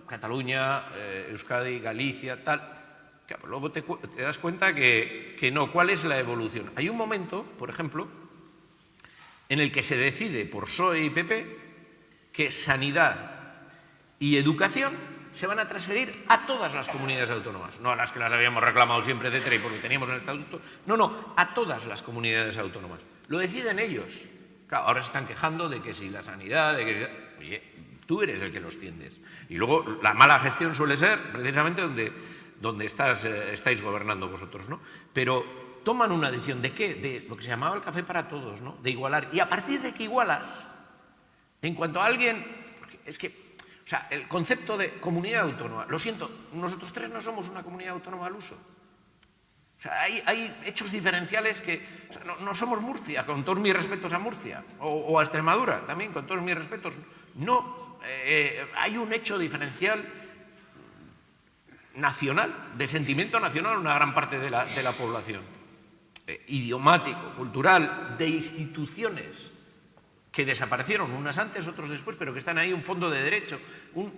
Cataluña, eh, Euskadi, Galicia, tal. Claro, luego te, te das cuenta que, que no, ¿cuál es la evolución? Hay un momento, por ejemplo, en el que se decide por PSOE y PP que sanidad y educación se van a transferir a todas las comunidades autónomas, no a las que las habíamos reclamado siempre de TRE porque teníamos el estatuto, no, no, a todas las comunidades autónomas. Lo deciden ellos. Claro, ahora se están quejando de que si la sanidad, de que si... Oye, tú eres el que los tiendes. Y luego la mala gestión suele ser precisamente donde, donde estás, eh, estáis gobernando vosotros, ¿no? Pero toman una decisión de qué? De lo que se llamaba el café para todos, ¿no? De igualar. Y a partir de que igualas, en cuanto a alguien, es que, o sea, el concepto de comunidad autónoma, lo siento, nosotros tres no somos una comunidad autónoma al uso. O sea, hay, hay hechos diferenciales que, o sea, no, somos Murcia, con todos mis respetos a Murcia, o, a Extremadura, también con todos mis respetos. No, eh, hay un hecho diferencial nacional, de sentimiento nacional, una gran parte de la población eh, idiomático, cultural, de instituciones que desaparecieron, unas antes, otros después, pero que están ahí, un fondo de derecho. Un,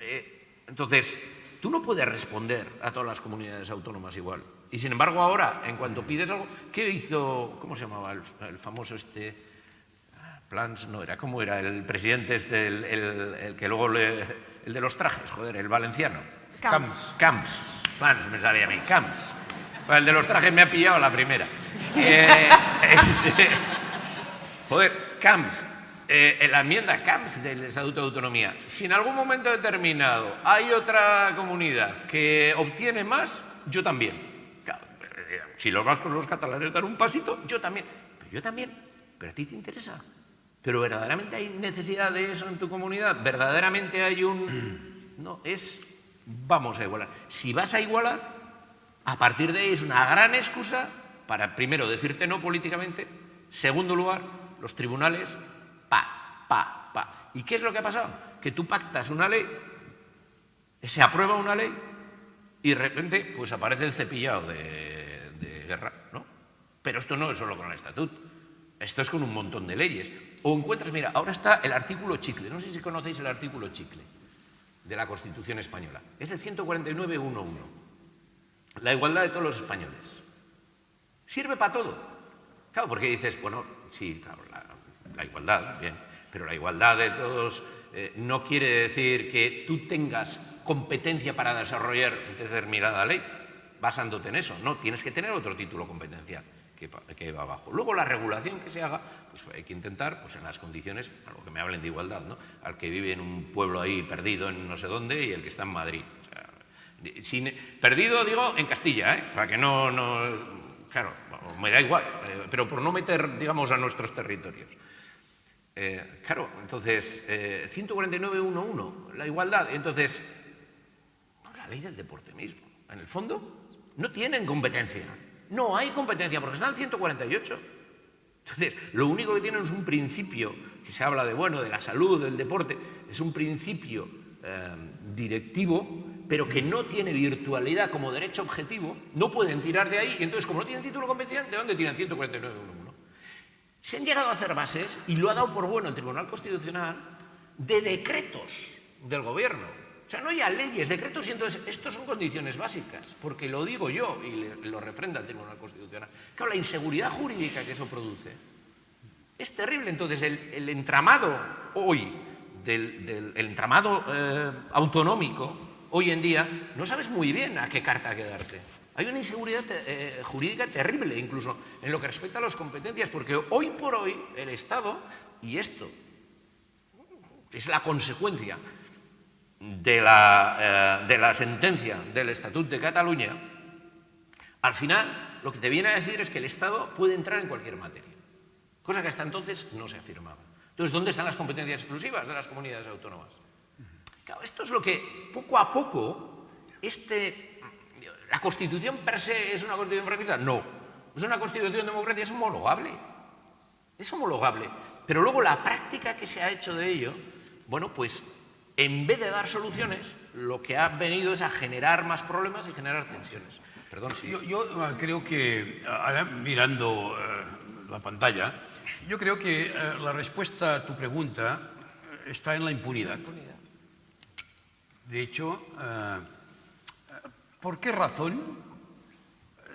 eh, entonces, tú no puedes responder a todas las comunidades autónomas igual. Y sin embargo, ahora, en cuanto pides algo, ¿qué hizo, cómo se llamaba el, el famoso este, Plans, no era, ¿cómo era? El presidente este, el, el, el que luego le, el de los trajes, joder, el valenciano. Camps. Camps. Plans, me salía a mí, Camps. El de los trajes me ha pillado la primera. Eh, <laughs> este, joder, Camps, eh, la enmienda Camps del Estatuto de Autonomía, si en algún momento determinado hay otra comunidad que obtiene más, yo también. Eh, si los vascos los catalanes dan un pasito, yo también. Pero yo también. Pero a ti te interesa. Pero verdaderamente hay necesidad de eso en tu comunidad. Verdaderamente hay un... No, es... Vamos a igualar. Si vas a igualar, a partir de ahí es una gran excusa para, primero, decirte no políticamente, segundo lugar, los tribunales, pa, pa, pa. ¿Y qué es lo que ha pasado? Que tú pactas una ley, se aprueba una ley y de repente pues aparece el cepillado de, guerra, ¿no? Pero esto no es solo con el estatuto, esto es con un montón de leyes. O encuentras, mira, ahora está el artículo chicle, no sé si conocéis el artículo chicle de la Constitución española, es el 149.1.1, la igualdad de todos los españoles. Sirve para todo. Claro, porque dices, bueno, sí, claro, la, igualdad, bien, pero la igualdad de todos eh, no quiere decir que tú tengas competencia para desarrollar determinada ley basándote en eso, no, tienes que tener otro título competencial que, que va abajo. Luego la regulación que se haga, pues hay que intentar, pues en las condiciones, a lo que me hablen de igualdad, ¿no? al que vive en un pueblo ahí perdido en no sé dónde y el que está en Madrid. Perdido digo en Castilla, ¿eh? para que no, no claro, me da igual, eh, pero por no meter, digamos, a nuestros territorios. Eh, claro, entonces, eh, 149.1.1, la igualdad. Entonces, la ley del deporte mismo, en el fondo, no tienen competencia. No hay competencia porque están en 148. Entonces, lo único que tienen es un principio, que se habla de, bueno, de la salud, del deporte, es un principio eh, directivo, pero que no tiene virtualidad como derecho objetivo, no pueden tirar de ahí, y entonces, como no tienen título competencial, ¿de dónde tiran 149.1.1? Se han llegado a hacer bases, y lo ha dado por bueno el Tribunal Constitucional, de decretos del gobierno. O sea, no ya leyes, decretos, y entonces estos son condiciones básicas, porque lo digo yo y lo refrenda el Tribunal Constitucional. Claro, la inseguridad jurídica que eso produce es terrible. Entonces, el, el entramado hoy, del, del el entramado eh, autonómico, hoy en día, no sabes muy bien a qué carta quedarte. Hay una inseguridad eh, jurídica terrible, incluso en lo que respecta a las competencias, porque hoy por hoy el Estado, y esto es la consecuencia de la, eh, de la sentencia del Estatut de Cataluña, al final lo que te viene a decir es que el Estado puede entrar en cualquier materia, cosa que hasta entonces no se afirmaba. Entonces, ¿dónde están las competencias exclusivas de las comunidades autónomas? Esto es lo que poco a poco este ¿La Constitución per se es una Constitución franquista? No. ¿Es una Constitución democrática? Es homologable. Es homologable. Pero luego la práctica que se ha hecho de ello, bueno, pues en vez de dar soluciones, lo que ha venido es a generar más problemas y generar tensiones. Perdón, sí. Yo, uh, creo que, ahora mirando uh, la pantalla, yo creo que uh, la respuesta a tu pregunta está en la impunidad. De hecho, ¿Por qué razón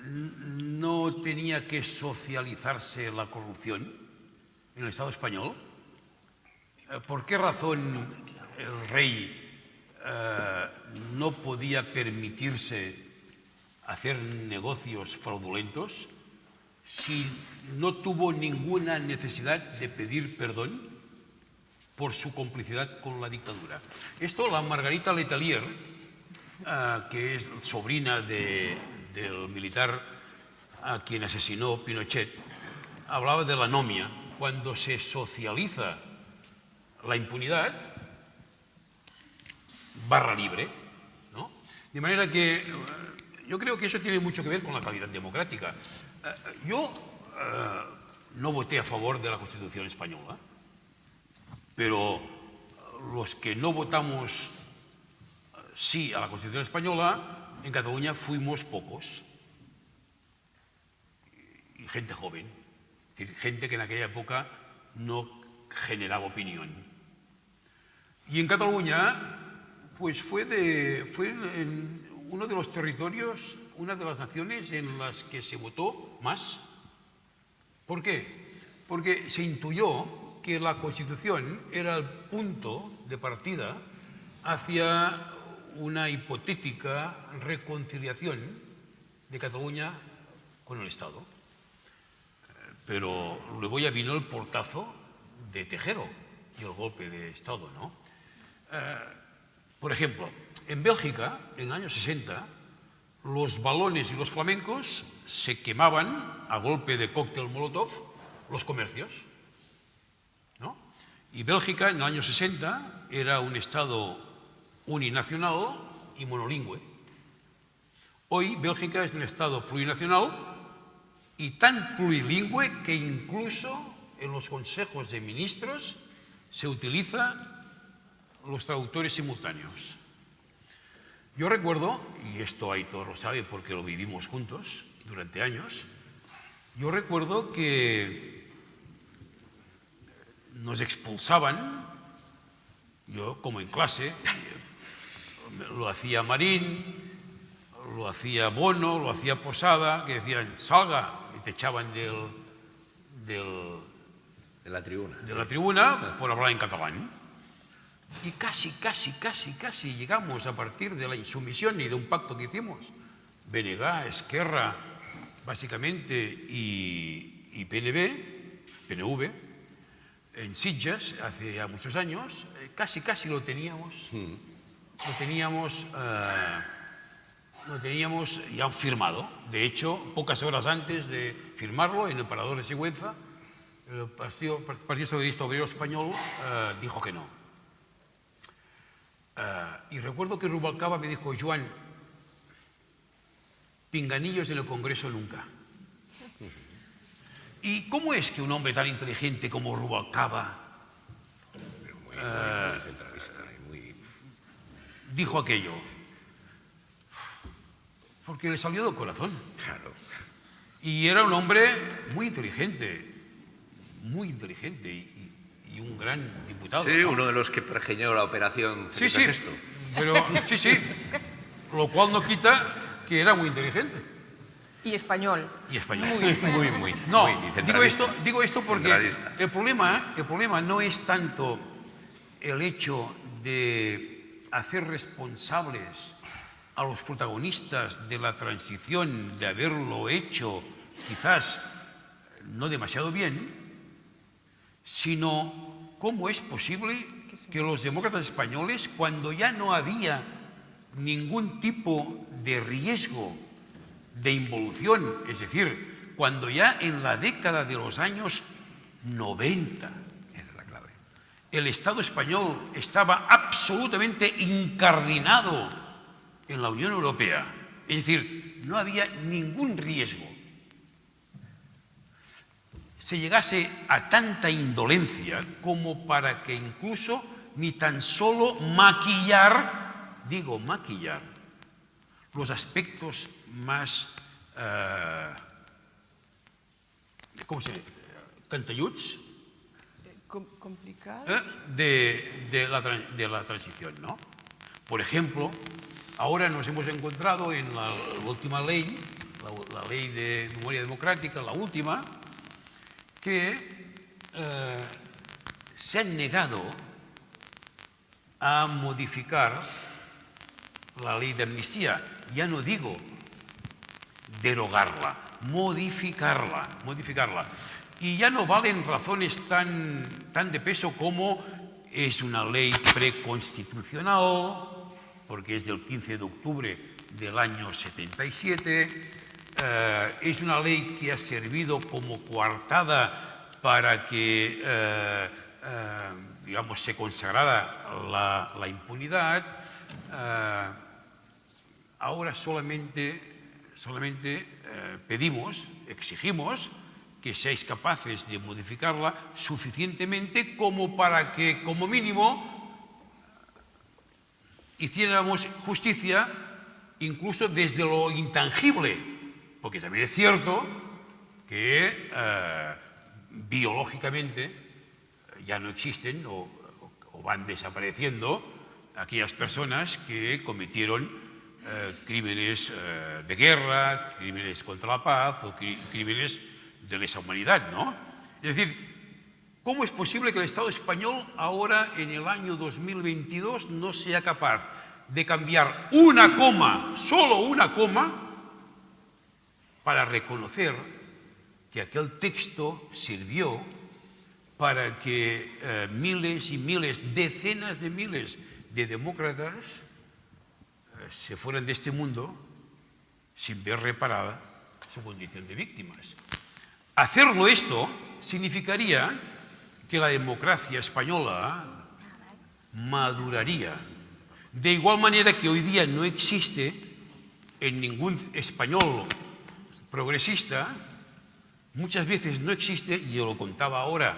no tenía que socializarse la corrupción en el Estado español? ¿Por qué razón el rey eh, no podía permitirse hacer negocios fraudulentos si no tuvo ninguna necesidad de pedir perdón por su complicidad con la dictadura? Esto la Margarita Letelier, uh, que es sobrina de, del militar a quien asesinó Pinochet, hablaba de la anomia. Cuando se socializa la impunidad, barra libre, ¿no? De manera que uh, yo creo que eso tiene mucho que ver con la calidad democrática. Uh, yo no voté a favor de la Constitución española, pero los que no votamos sí a la Constitución española, en Cataluña fuimos pocos. Y gente joven, gente que en aquella época no generaba opinión. Y en Cataluña, pues fue, de, fue uno de los territorios, una de las naciones en las que se votó más. ¿Por qué? Porque se intuyó que la Constitución era el punto de partida hacia una hipotética reconciliación de Cataluña con el Estado. Eh, Pero luego ya vino el portazo de Tejero y el golpe de Estado, ¿no? Eh, por ejemplo, en Bélgica, en el año 60, los balones y los flamencos se quemaban a golpe de cóctel Molotov los comercios. Y Bélgica en el año 60 era un Estado uninacional y monolingüe. Hoy Bélgica es un Estado plurinacional y tan plurilingüe que incluso en los consejos de ministros se utiliza los traductores simultáneos. Yo recuerdo, y esto Aitor lo sabe porque lo vivimos juntos durante años, yo recuerdo que nos expulsaban, yo como en clase, lo hacía Marín, lo hacía Bono, lo hacía Posada, que decían, salga, y te echaban del, del, De la tribuna. de la tribuna por hablar en catalán. Y casi, casi, casi, casi llegamos a partir de la insumisión y de un pacto que hicimos. Benegá, Esquerra, básicamente, y, y PNB, PNV, en Sitges, hace ya muchos años, eh, casi, casi lo teníamos. Lo teníamos, eh, lo teníamos ya firmado. De hecho, pocas horas antes de firmarlo, en el Parador de Sigüenza, el Partido, Partido Socialista Obrero Español eh, dijo que no. Y recuerdo que Rubalcaba me dijo, Joan, pinganillos en el Congreso nunca. ¿Y cómo es que un hombre tan inteligente como Rubalcaba eh, dijo aquello? Porque le salió del corazón. Claro. Y era un hombre muy inteligente, muy inteligente y, un gran diputado. Sí, ¿no? uno de los que pergeñó la operación Sí, sí, pero sí, sí, lo cual no quita que era muy inteligente Y español. y español. Muy, <laughs> muy. No, muy digo esto, digo esto porque el problema, el problema no es tanto el hecho de hacer responsables a los protagonistas de la transición, de haberlo hecho quizás no demasiado bien, sino cómo es posible que los demócratas españoles, cuando ya no había ningún tipo de riesgo de involución, es decir, cuando ya en la década de los años 90 Esa es la clave. el Estado español estaba absolutamente incardinado en la Unión Europea, es decir, no había ningún riesgo, se llegase a tanta indolencia como para que incluso ni tan solo maquillar, digo maquillar, los aspectos más, eh, ¿cómo se dice? Cantalluts, Com complicado. ¿eh? de, de la, de la transición. ¿no? Por ejemplo, ahora nos hemos encontrado en la, última ley, la, la ley de memoria democrática, la última, que eh, se han negado a modificar la ley de amnistía. Ya no digo derogarla, modificarla, modificarla. Y ya no valen razones tan, tan de peso como es una ley preconstitucional, porque es del 15 de octubre del año 77, eh, es una ley que ha servido como coartada para que, eh, eh, digamos, se consagrara la, impunidad. Ahora solamente, solamente eh, pedimos, exigimos que seáis capaces de modificarla suficientemente como para que, como mínimo, hiciéramos justicia incluso desde lo intangible, porque también es cierto que eh, biológicamente ya no existen o van desapareciendo aquellas personas que cometieron eh, crímenes eh, de guerra, crímenes contra la paz o crí- crímenes de lesa humanidad, ¿no? Es decir, ¿cómo es posible que el Estado español ahora, en el año 2022, no sea capaz de cambiar una coma, solo una coma, para reconocer que aquel texto sirvió para que eh, miles y miles, decenas de miles de demócratas se fueran de este mundo sin ver reparada su condición de víctimas. Hacerlo esto significaría que la democracia española maduraría. De igual manera que hoy día no existe en ningún español progresista, muchas veces no existe, y yo lo contaba ahora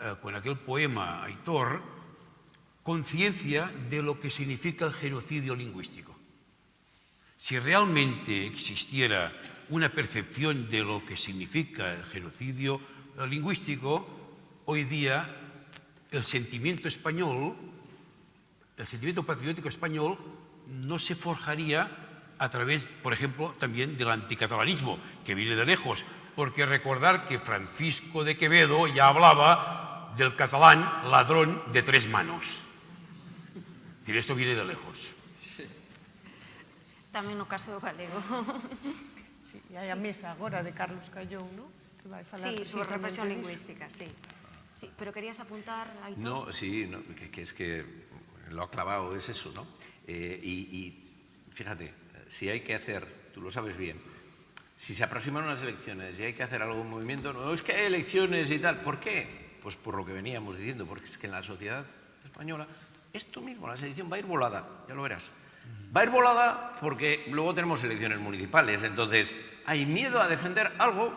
eh, con aquel poema Aitor, conciencia de lo que significa el genocidio lingüístico. Si realmente existiera una percepción de lo que significa el genocidio lingüístico, hoy día el sentimiento español, el sentimiento patriótico español no se forjaría a través, por ejemplo, también del anticatalanismo, que viene de lejos, porque recordar que Francisco de Quevedo ya hablaba del catalán ladrón de tres manos. Esto viene de lejos. Tamén no caso do galego. <laughs> Sí, e hai a mesa agora de Carlos Callón, ¿no? que vai falar Sí, sobre represión lingüística, sí. Sí, pero querías apuntar, Aitor? No, sí, no, que, que es que lo ha clavado, es eso, ¿no? Eh, y, y fíjate, si hay que hacer, tú lo sabes bien, si se aproximan unas elecciones y hay que hacer algún movimiento, no es que hay elecciones y tal, ¿por qué? Pues por lo que veníamos diciendo, porque es que en la sociedad española esto mismo, la sedición va a ir volada, ya lo verás. Va a ir volada porque luego tenemos elecciones municipales, entonces hay miedo a defender algo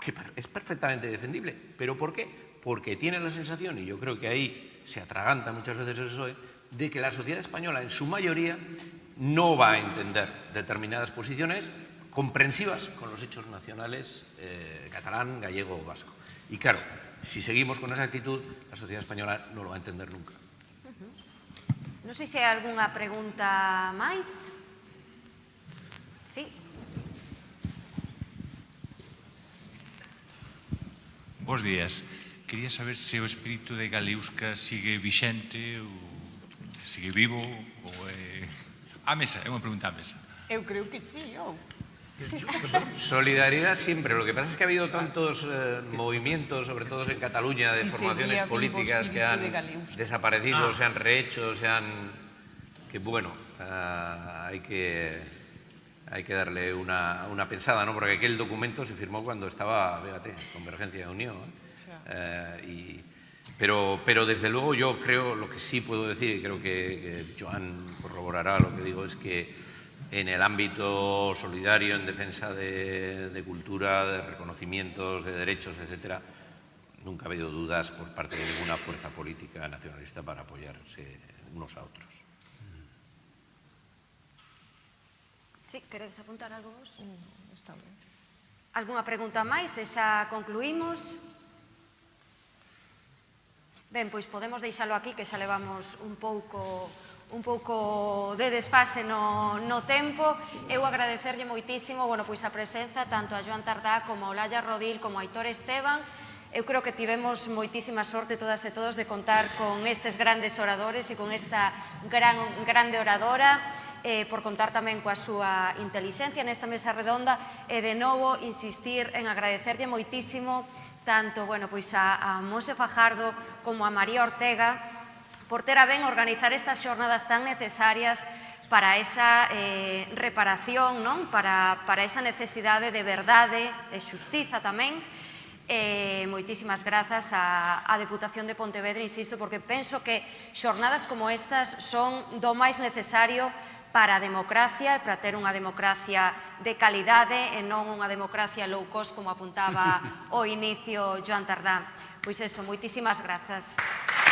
que es perfectamente defendible. ¿Pero por qué? Porque tiene la sensación, y yo creo que ahí se atraganta muchas veces el PSOE, de que la sociedad española en su mayoría no va a entender determinadas posiciones comprensivas con los hechos nacionales eh, catalán, gallego o vasco. Y claro, si seguimos con esa actitud, la sociedad española no lo va a entender nunca. Non sei se hai algunha pregunta máis. Sí. Bos días. Quería saber se o espírito de Galeusca sigue vixente ou sigue vivo ou é... A mesa, é unha pregunta a mesa. Eu creo que sí, ou... Oh. Solidaridad siempre. Lo que pasa es que ha habido tantos eh, movimientos, sobre todo en Cataluña, de Sí, formaciones políticas que han de desaparecido, se han rehecho, se han... que bueno, ah, hay que hay que darle una, una pensada, ¿no? Porque aquel documento se firmó cuando estaba, fíjate, Convergencia de Unión. ¿eh? Eh, y, pero, pero desde luego yo creo, lo que sí puedo decir, y creo que, que Joan corroborará lo que digo, es que en el ámbito solidario, en defensa de, de cultura, de reconocimientos, de derechos, etcétera, nunca ha habido dudas por parte de ninguna fuerza política nacionalista para apoyarse unos a otros. Sí, queredes apuntar algo vos? No, está bien. Alguna pregunta máis e xa concluímos? Ben, pois podemos deixalo aquí que xa levamos un pouco un pouco de desfase no, no tempo. Eu agradecerlle moitísimo bueno, pois a presenza tanto a Joan Tardá como a Olaya Rodil como a Aitor Esteban. Eu creo que tivemos moitísima sorte todas e todos de contar con estes grandes oradores e con esta gran, grande oradora eh, por contar tamén coa súa inteligencia nesta mesa redonda e de novo insistir en agradecerlle moitísimo tanto bueno, pois a, a Monse Fajardo como a María Ortega por ter a ben organizar estas xornadas tan necesarias para esa eh, reparación, non? Para, para esa necesidade de verdade e xustiza tamén. Eh, moitísimas grazas á, á Deputación de Pontevedra, insisto, porque penso que xornadas como estas son do máis necesario para a democracia e para ter unha democracia de calidade e non unha democracia low cost, como apuntaba <laughs> o inicio Joan Tardá. Pois eso, moitísimas grazas. Aplausos.